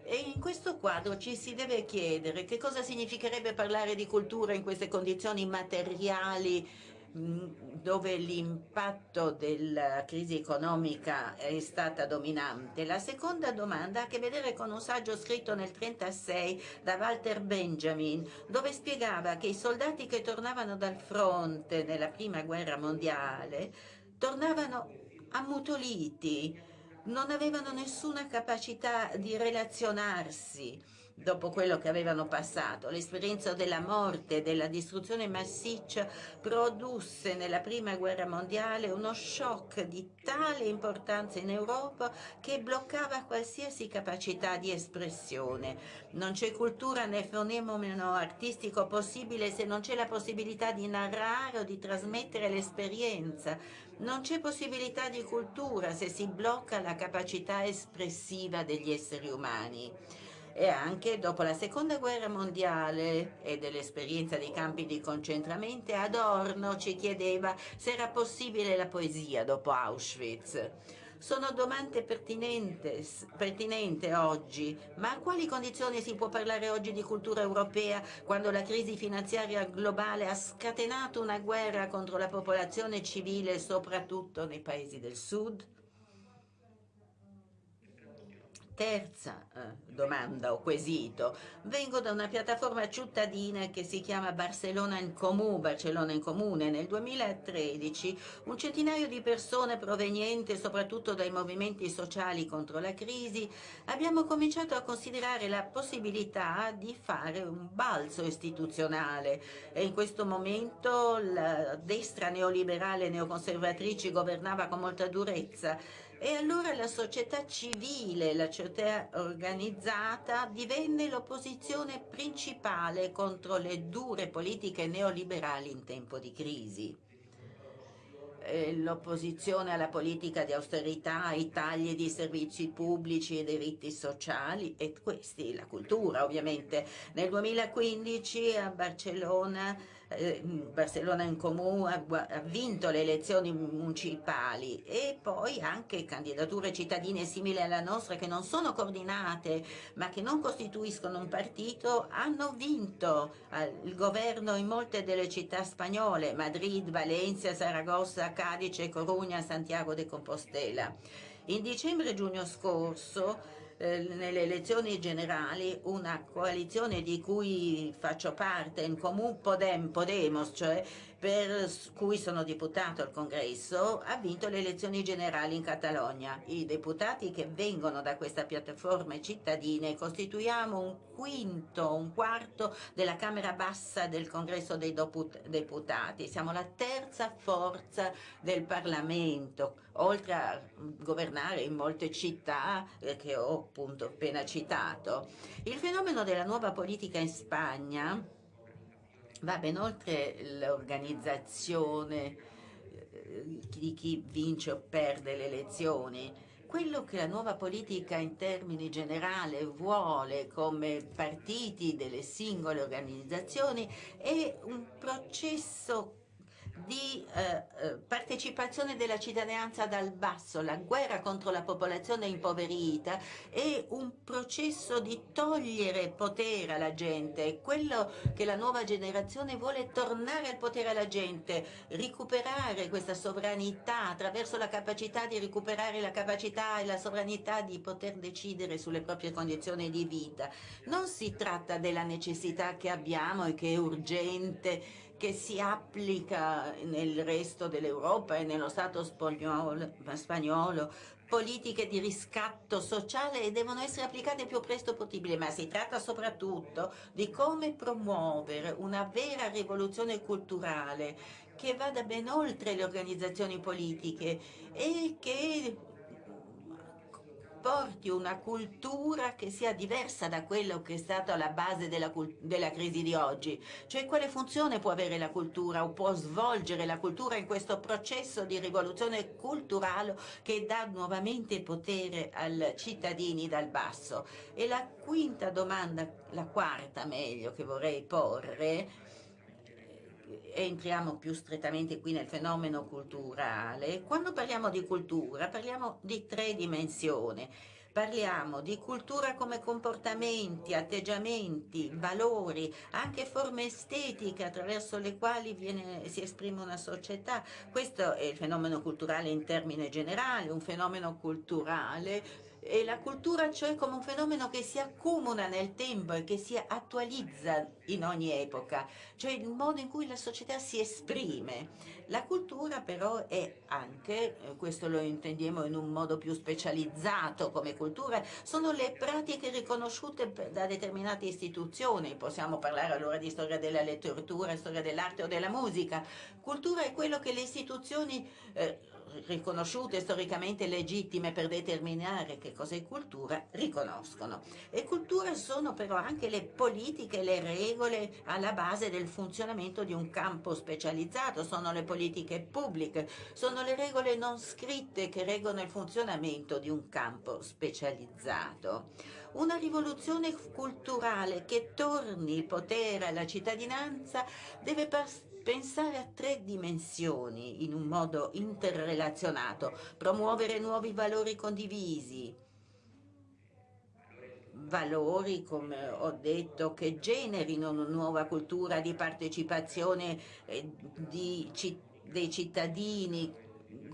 E in questo quadro ci si deve chiedere che cosa significherebbe parlare di cultura in queste condizioni materiali dove l'impatto della crisi economica è stata dominante. La seconda domanda ha a che vedere con un saggio scritto nel 1936 da Walter Benjamin, dove spiegava che i soldati che tornavano dal fronte nella prima guerra mondiale tornavano ammutoliti, non avevano nessuna capacità di relazionarsi dopo quello che avevano passato. L'esperienza della morte e della distruzione massiccia produsse nella prima guerra mondiale uno shock di tale importanza in Europa che bloccava qualsiasi capacità di espressione. Non c'è cultura né fenomeno artistico possibile se non c'è la possibilità di narrare o di trasmettere l'esperienza. Non c'è possibilità di cultura se si blocca la capacità espressiva degli esseri umani e anche dopo la seconda guerra mondiale e dell'esperienza dei campi di concentramento Adorno ci chiedeva se era possibile la poesia dopo Auschwitz. Sono domande pertinenti oggi, ma a quali condizioni si può parlare oggi di cultura europea quando la crisi finanziaria globale ha scatenato una guerra contro la popolazione civile soprattutto nei paesi del sud? Terza eh, domanda o quesito. Vengo da una piattaforma cittadina che si chiama Barcellona in Comú, Barcellona in Comune. Nel 2013 un centinaio di persone provenienti soprattutto dai movimenti sociali contro la crisi abbiamo cominciato a considerare la possibilità di fare un balzo istituzionale e in questo momento la destra neoliberale neoconservatrice governava con molta durezza e allora la società civile, la società organizzata divenne l'opposizione principale contro le dure politiche neoliberali in tempo di crisi l'opposizione alla politica di austerità, ai tagli di servizi pubblici e diritti sociali e questi, la cultura ovviamente. Nel 2015 a Barcellona Barcellona in Comú ha, vinto le elezioni municipali e poi anche candidature cittadine simili alla nostra che non sono coordinate ma che non costituiscono un partito hanno vinto eh, il governo in molte delle città spagnole, Madrid, Valencia, Saragossa, Cadice, Corugna, Santiago de Compostela. In dicembre e giugno scorso eh, nelle elezioni generali una coalizione di cui faccio parte in Comú Podem, Podemos, cioè per cui sono deputato al congresso, ha vinto le elezioni generali in Catalogna. I deputati che vengono da questa piattaforma cittadine costituiamo un quinto, un quarto della Camera Bassa del congresso dei deputati. Siamo la terza forza del Parlamento, oltre a governare in molte città eh, che ho appunto appena citato. Il fenomeno della nuova politica in Spagna va ben oltre l'organizzazione eh, di chi vince o perde le elezioni. Quello che la nuova politica in termini generali vuole come partiti delle singole organizzazioni è un processo di eh, eh, partecipazione della cittadinanza dal basso, la guerra contro la popolazione impoverita è un processo di togliere potere alla gente, quello che la nuova generazione vuole tornare al potere alla gente, recuperare questa sovranità attraverso la capacità di recuperare la capacità e la sovranità di poter decidere sulle proprie condizioni di vita. Non si tratta della necessità che abbiamo e che è urgente che si applica nel resto dell'Europa e nello Stato spagnolo, spagnolo, politiche di riscatto sociale e devono essere applicate il più presto possibile, ma si tratta soprattutto di come promuovere una vera rivoluzione culturale che vada ben oltre le organizzazioni politiche e che porti una cultura che sia diversa da quello che è stato alla base della, della crisi di oggi. Cioè quale funzione può avere la cultura o può svolgere la cultura in questo processo di rivoluzione culturale che dà nuovamente potere ai cittadini dal basso. E la quinta domanda, la quarta meglio, che vorrei porre, entriamo più strettamente qui nel fenomeno culturale, quando parliamo di cultura parliamo di tre dimensioni. Parliamo di cultura come comportamenti, atteggiamenti, valori, anche forme estetiche attraverso le quali viene, si esprime una società. Questo è il fenomeno culturale in termine generale, un fenomeno culturale e la cultura cioè come un fenomeno che si accumula nel tempo e che si attualizza in ogni epoca, cioè il modo in cui la società si esprime. La cultura però è anche, eh, questo lo intendiamo in un modo più specializzato come cultura, sono le pratiche riconosciute da determinate istituzioni, possiamo parlare allora di storia della letteratura, storia dell'arte o della musica. Cultura è quello che le istituzioni eh, riconosciute storicamente legittime per determinare che cos'è cultura, riconoscono. E cultura sono però anche le politiche, le regole alla base del funzionamento di un campo specializzato, sono le politiche pubbliche, sono le regole non scritte che regolano il funzionamento di un campo specializzato. Una rivoluzione culturale che torni il potere alla cittadinanza deve pensare a tre dimensioni in un modo interrelazionato, promuovere nuovi valori condivisi, valori, come ho detto, che generino una nuova cultura di partecipazione eh, di, dei cittadini,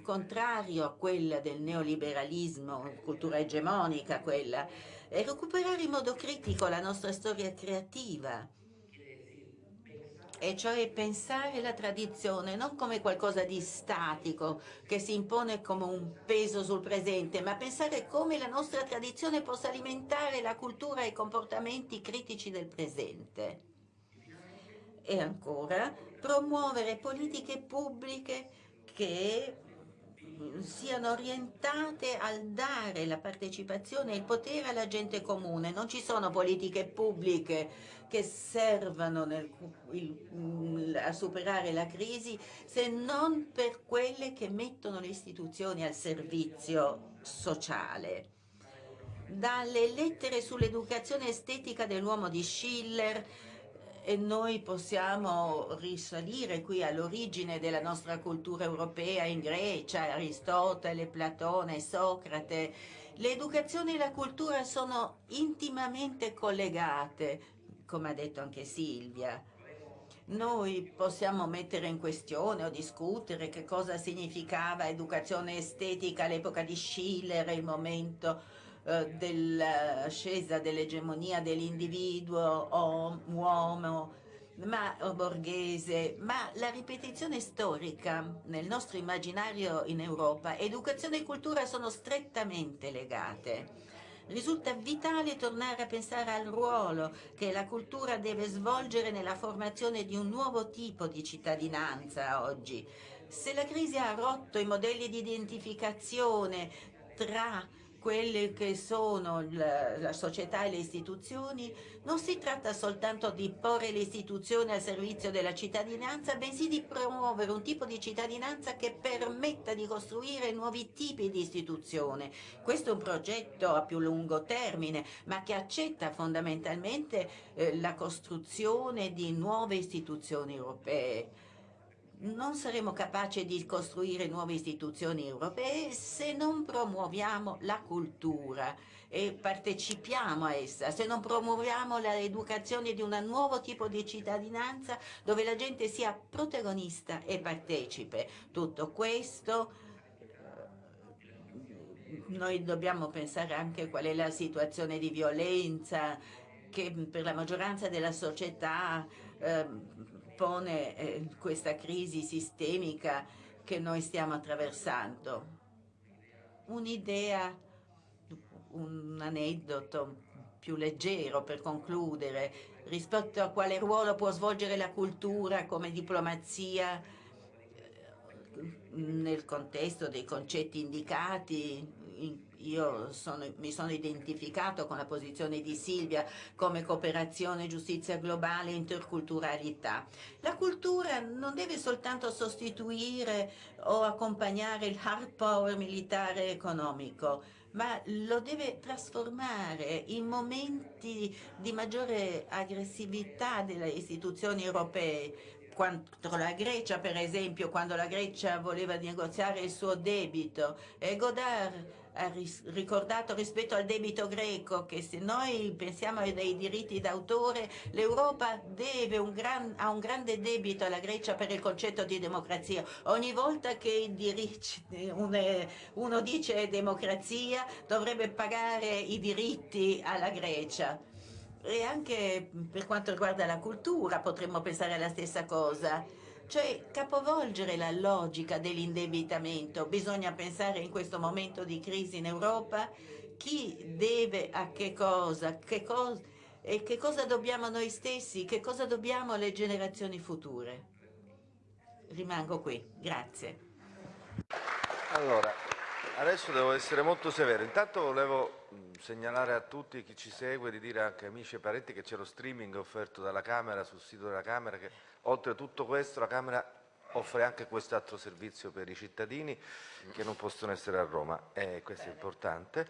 contrario a quella del neoliberalismo, cultura egemonica quella, e recuperare in modo critico la nostra storia creativa, e cioè pensare la tradizione non come qualcosa di statico che si impone come un peso sul presente, ma pensare come la nostra tradizione possa alimentare la cultura e i comportamenti critici del presente. E ancora, promuovere politiche pubbliche che siano orientate al dare la partecipazione e il potere alla gente comune. Non ci sono politiche pubbliche che servano nel, il, a superare la crisi se non per quelle che mettono le istituzioni al servizio sociale. Dalle lettere sull'educazione estetica dell'uomo di Schiller e noi possiamo risalire qui all'origine della nostra cultura europea in Grecia, Aristotele, Platone, Socrate. L'educazione e la cultura sono intimamente collegate, come ha detto anche Silvia. Noi possiamo mettere in questione o discutere che cosa significava educazione estetica all'epoca di Schiller, il momento eh, dell'ascesa dell'egemonia dell'individuo uomo ma, o borghese, ma la ripetizione storica nel nostro immaginario in Europa, educazione e cultura sono strettamente legate. Risulta vitale tornare a pensare al ruolo che la cultura deve svolgere nella formazione di un nuovo tipo di cittadinanza oggi. Se la crisi ha rotto i modelli di identificazione tra quelle che sono la, la, società e le istituzioni, non si tratta soltanto di porre le istituzioni al servizio della cittadinanza, bensì di promuovere un tipo di cittadinanza che permetta di costruire nuovi tipi di istituzione. Questo è un progetto a più lungo termine, ma che accetta fondamentalmente eh, la costruzione di nuove istituzioni europee non saremo capaci di costruire nuove istituzioni europee se non promuoviamo la cultura e partecipiamo a essa, se non promuoviamo l'educazione di un nuovo tipo di cittadinanza dove la gente sia protagonista e partecipe. Tutto questo eh, noi dobbiamo pensare anche qual è la situazione di violenza che per la maggioranza della società eh, pone eh, questa crisi sistemica che noi stiamo attraversando. Un'idea, un aneddoto più leggero per concludere, rispetto a quale ruolo può svolgere la cultura come diplomazia eh, nel contesto dei concetti indicati in io sono, mi sono identificato con la posizione di Silvia come cooperazione, giustizia globale, interculturalità. La cultura non deve soltanto sostituire o accompagnare il hard power militare e economico, ma lo deve trasformare in momenti di maggiore aggressività delle istituzioni europee, contro la Grecia, per esempio, quando la Grecia voleva negoziare il suo debito, e Godard ricordato rispetto al debito greco che se noi pensiamo ai diritti d'autore l'Europa gran, ha un grande debito alla Grecia per il concetto di democrazia. Ogni volta che diritti, uno dice democrazia dovrebbe pagare i diritti alla Grecia. E anche per quanto riguarda la cultura potremmo pensare alla stessa cosa cioè capovolgere la logica dell'indebitamento. Bisogna pensare in questo momento di crisi in Europa chi deve a che cosa, che cosa e che cosa dobbiamo noi stessi, che cosa dobbiamo alle generazioni future. Rimango qui, grazie. Allora, adesso devo essere molto severo. Intanto volevo segnalare a tutti chi ci segue di dire anche amici e parenti che c'è lo streaming offerto dalla Camera sul sito della Camera che oltre a tutto questo la Camera offre anche quest'altro servizio per i cittadini che non possono essere a Roma e questo Bene. è importante.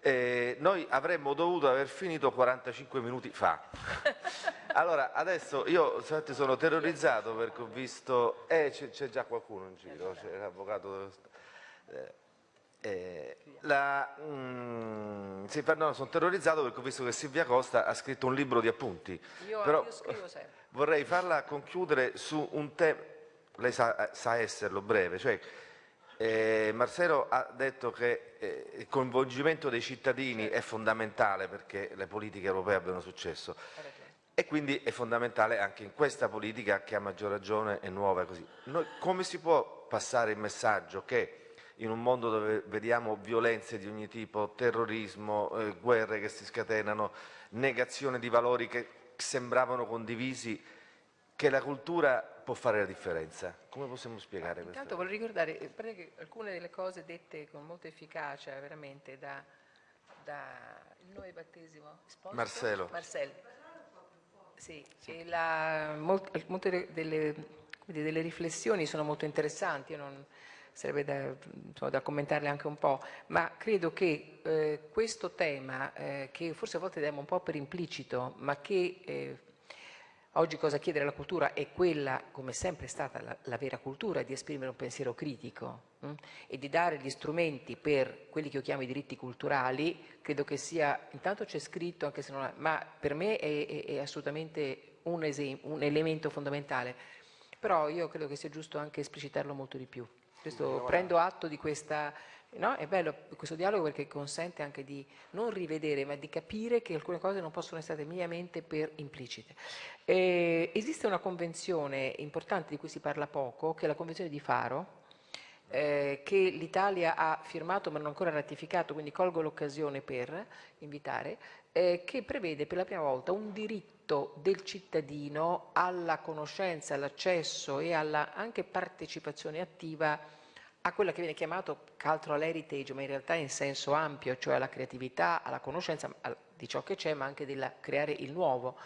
Eh, noi avremmo dovuto aver finito 45 minuti fa. [LAUGHS] Allora, adesso io sono terrorizzato perché ho visto... Eh, c'è già qualcuno in giro, c'è l'avvocato... Eh, eh, la, mm, sì, no, sono terrorizzato perché ho visto che Silvia Costa ha scritto un libro di appunti. Io, Però, io scrivo sempre. Vorrei farla concludere su un tema, lei sa, sa, esserlo breve, cioè eh, Marcelo ha detto che eh, il coinvolgimento dei cittadini è fondamentale perché le politiche europee abbiano successo e quindi è fondamentale anche in questa politica che a maggior ragione è nuova. Così. Noi, come si può passare il messaggio che in un mondo dove vediamo violenze di ogni tipo, terrorismo, eh, guerre che si scatenano, negazione di valori che sembravano condivisi, che la cultura può fare la differenza. Come possiamo spiegare questo? Intanto vorrei ricordare che alcune delle cose dette con molta efficacia veramente da, da il nome battesimo esposto? Marcelo. Marcello. Sì, la, molte delle, delle, riflessioni sono molto interessanti, io non, sarebbe da, insomma, da, commentarle anche un po', ma credo che eh, questo tema, eh, che forse a volte diamo un po' per implicito, ma che eh, oggi cosa chiedere alla cultura è quella, come sempre è stata la, la vera cultura, di esprimere un pensiero critico mh? Hm, e di dare gli strumenti per quelli che io chiamo i diritti culturali, credo che sia, intanto c'è scritto, anche se non ma per me è, è, è assolutamente un, un elemento fondamentale, però io credo che sia giusto anche esplicitarlo molto di più. Questo, prendo atto di questa, no? è bello questo dialogo perché consente anche di non rivedere ma di capire che alcune cose non possono essere minimamente per implicite. Eh, esiste una convenzione importante di cui si parla poco, che è la convenzione di Faro, eh, che l'Italia ha firmato ma non ancora ratificato, quindi colgo l'occasione per invitare, eh, che prevede per la prima volta un diritto del cittadino alla conoscenza, all'accesso e alla anche partecipazione attiva a quella che viene chiamato cultural heritage, ma in realtà in senso ampio, cioè alla creatività, alla conoscenza di ciò che c'è, ma anche del creare il nuovo.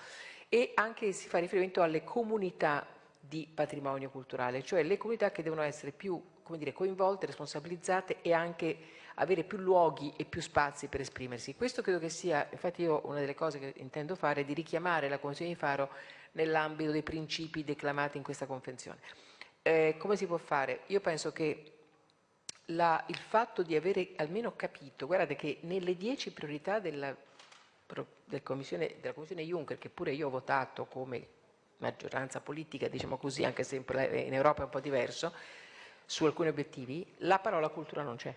E anche si fa riferimento alle comunità di patrimonio culturale, cioè le comunità che devono essere più dire, coinvolte, responsabilizzate e anche avere più luoghi e più spazi per esprimersi. Questo credo che sia, infatti io una delle cose che intendo fare è di richiamare la Convenzione di Faro nell'ambito dei principi declamati in questa Convenzione. Eh, come si può fare? Io penso che la, il fatto di avere almeno capito, guardate che nelle dieci priorità della, del commissione, della Commissione Juncker, che pure io ho votato come maggioranza politica, diciamo così, anche se in Europa è un po' diverso, su alcuni obiettivi, la parola cultura non c'è.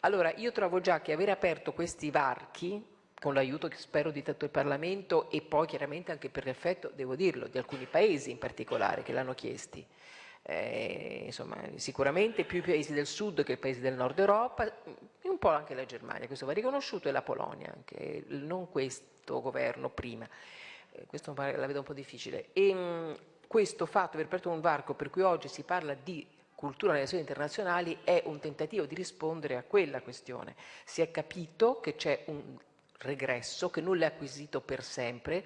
Allora io trovo già che aver aperto questi varchi, con l'aiuto spero di tutto il Parlamento e poi chiaramente anche per l'effetto, devo dirlo, di alcuni paesi in particolare che l'hanno chiesti, eh, insomma, sicuramente più i paesi del sud che i paesi del nord Europa, e un po' anche la Germania, questo va riconosciuto, e la Polonia, anche, non questo governo prima. Eh, questo la vedo un po' difficile. E, mh, questo fatto, aver aperto un varco per cui oggi si parla di cultura nelle relazioni internazionali è un tentativo di rispondere a quella questione. Si è capito che c'è un regresso, che nulla è acquisito per sempre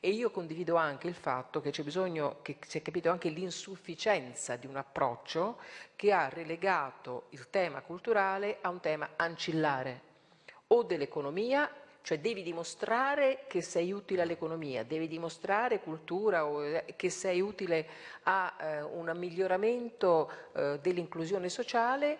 e io condivido anche il fatto che c'è bisogno, che si è capito anche l'insufficienza di un approccio che ha relegato il tema culturale a un tema ancillare o dell'economia cioè devi dimostrare che sei utile all'economia, devi dimostrare cultura o eh, che sei utile a eh, un miglioramento eh, dell'inclusione sociale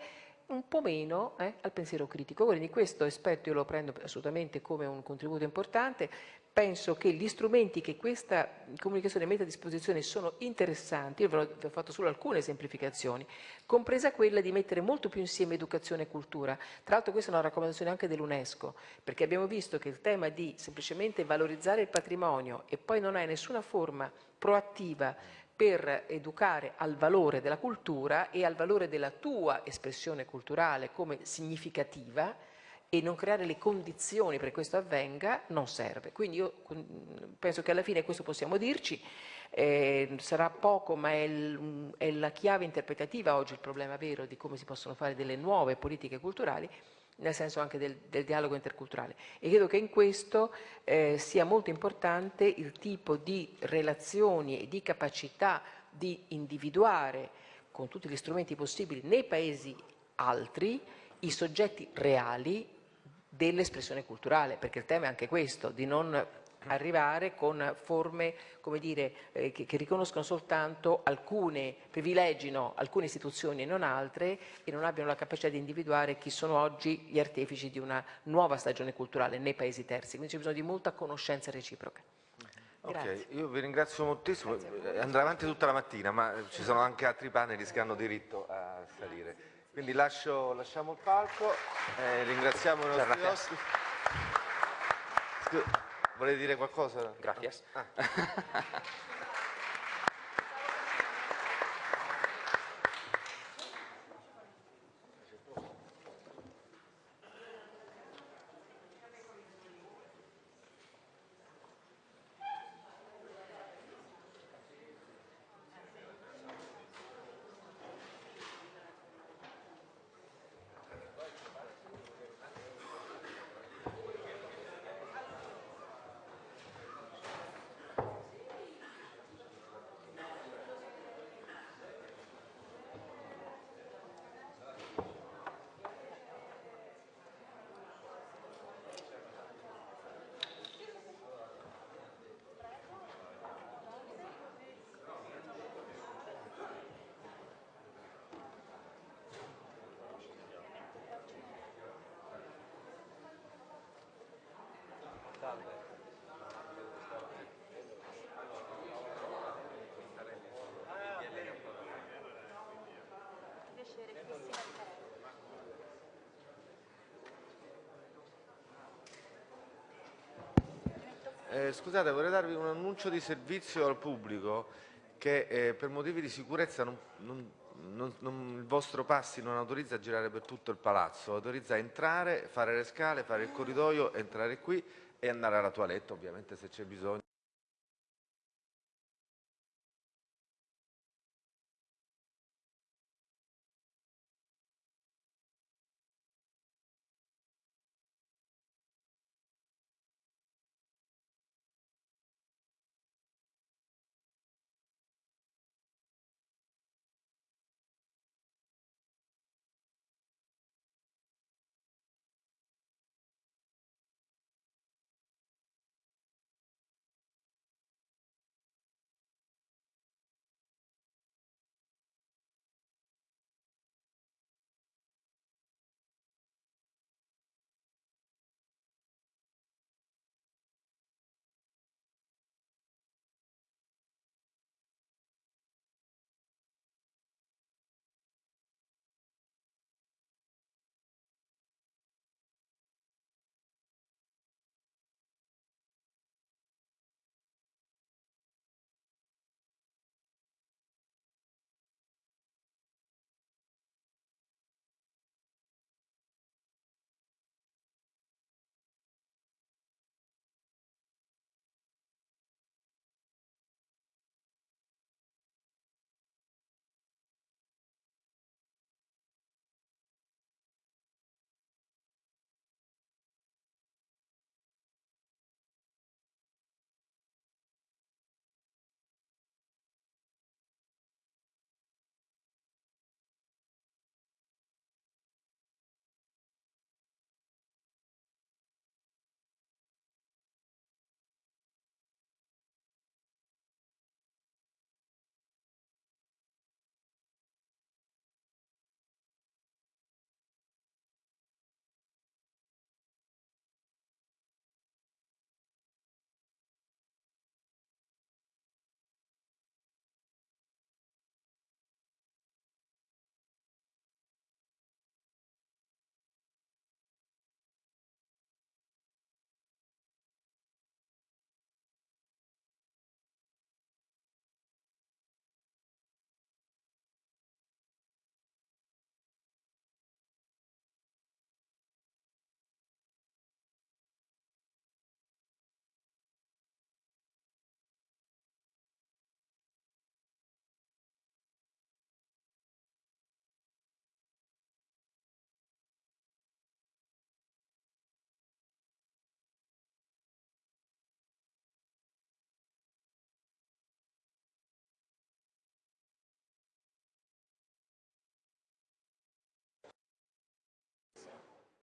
un po' meno eh, al pensiero critico. Quindi questo aspetto io lo prendo assolutamente come un contributo importante. Penso che gli strumenti che questa comunicazione mette a disposizione sono interessanti, io vi ho fatto solo alcune semplificazioni, compresa quella di mettere molto più insieme educazione e cultura. Tra l'altro questa è una raccomandazione anche dell'UNESCO, perché abbiamo visto che il tema di semplicemente valorizzare il patrimonio e poi non hai nessuna forma proattiva per educare al valore della cultura e al valore della tua espressione culturale come significativa e non creare le condizioni perché questo avvenga non serve. Quindi io penso che alla fine questo possiamo dirci, eh, sarà poco ma è, è la chiave interpretativa oggi il problema vero di come si possono fare delle nuove politiche culturali nel senso anche del, del, dialogo interculturale. E credo che in questo eh, sia molto importante il tipo di relazioni e di capacità di individuare con tutti gli strumenti possibili nei paesi altri i soggetti reali dell'espressione culturale, perché il tema è anche questo, di non arrivare con forme come dire, eh, che, che, riconoscono soltanto alcune, privilegino alcune istituzioni e non altre e non abbiano la capacità di individuare chi sono oggi gli artefici di una nuova stagione culturale nei paesi terzi. Quindi c'è bisogno di molta conoscenza reciproca. Ok, io vi ringrazio moltissimo, andrà avanti tutta la mattina, ma ci sono anche altri panel che hanno diritto a salire. Quindi lascio, lasciamo il palco, eh, ringraziamo i nostri ospiti. Volete dire qualcosa? Grazie. Ah. [LAUGHS] Eh, scusate, vorrei darvi un annuncio di servizio al pubblico che eh, per motivi di sicurezza non, non, non, il vostro passi non autorizza a girare per tutto il palazzo, autorizza a entrare, fare le scale, fare il corridoio, entrare qui e andare alla toilette ovviamente se c'è bisogno.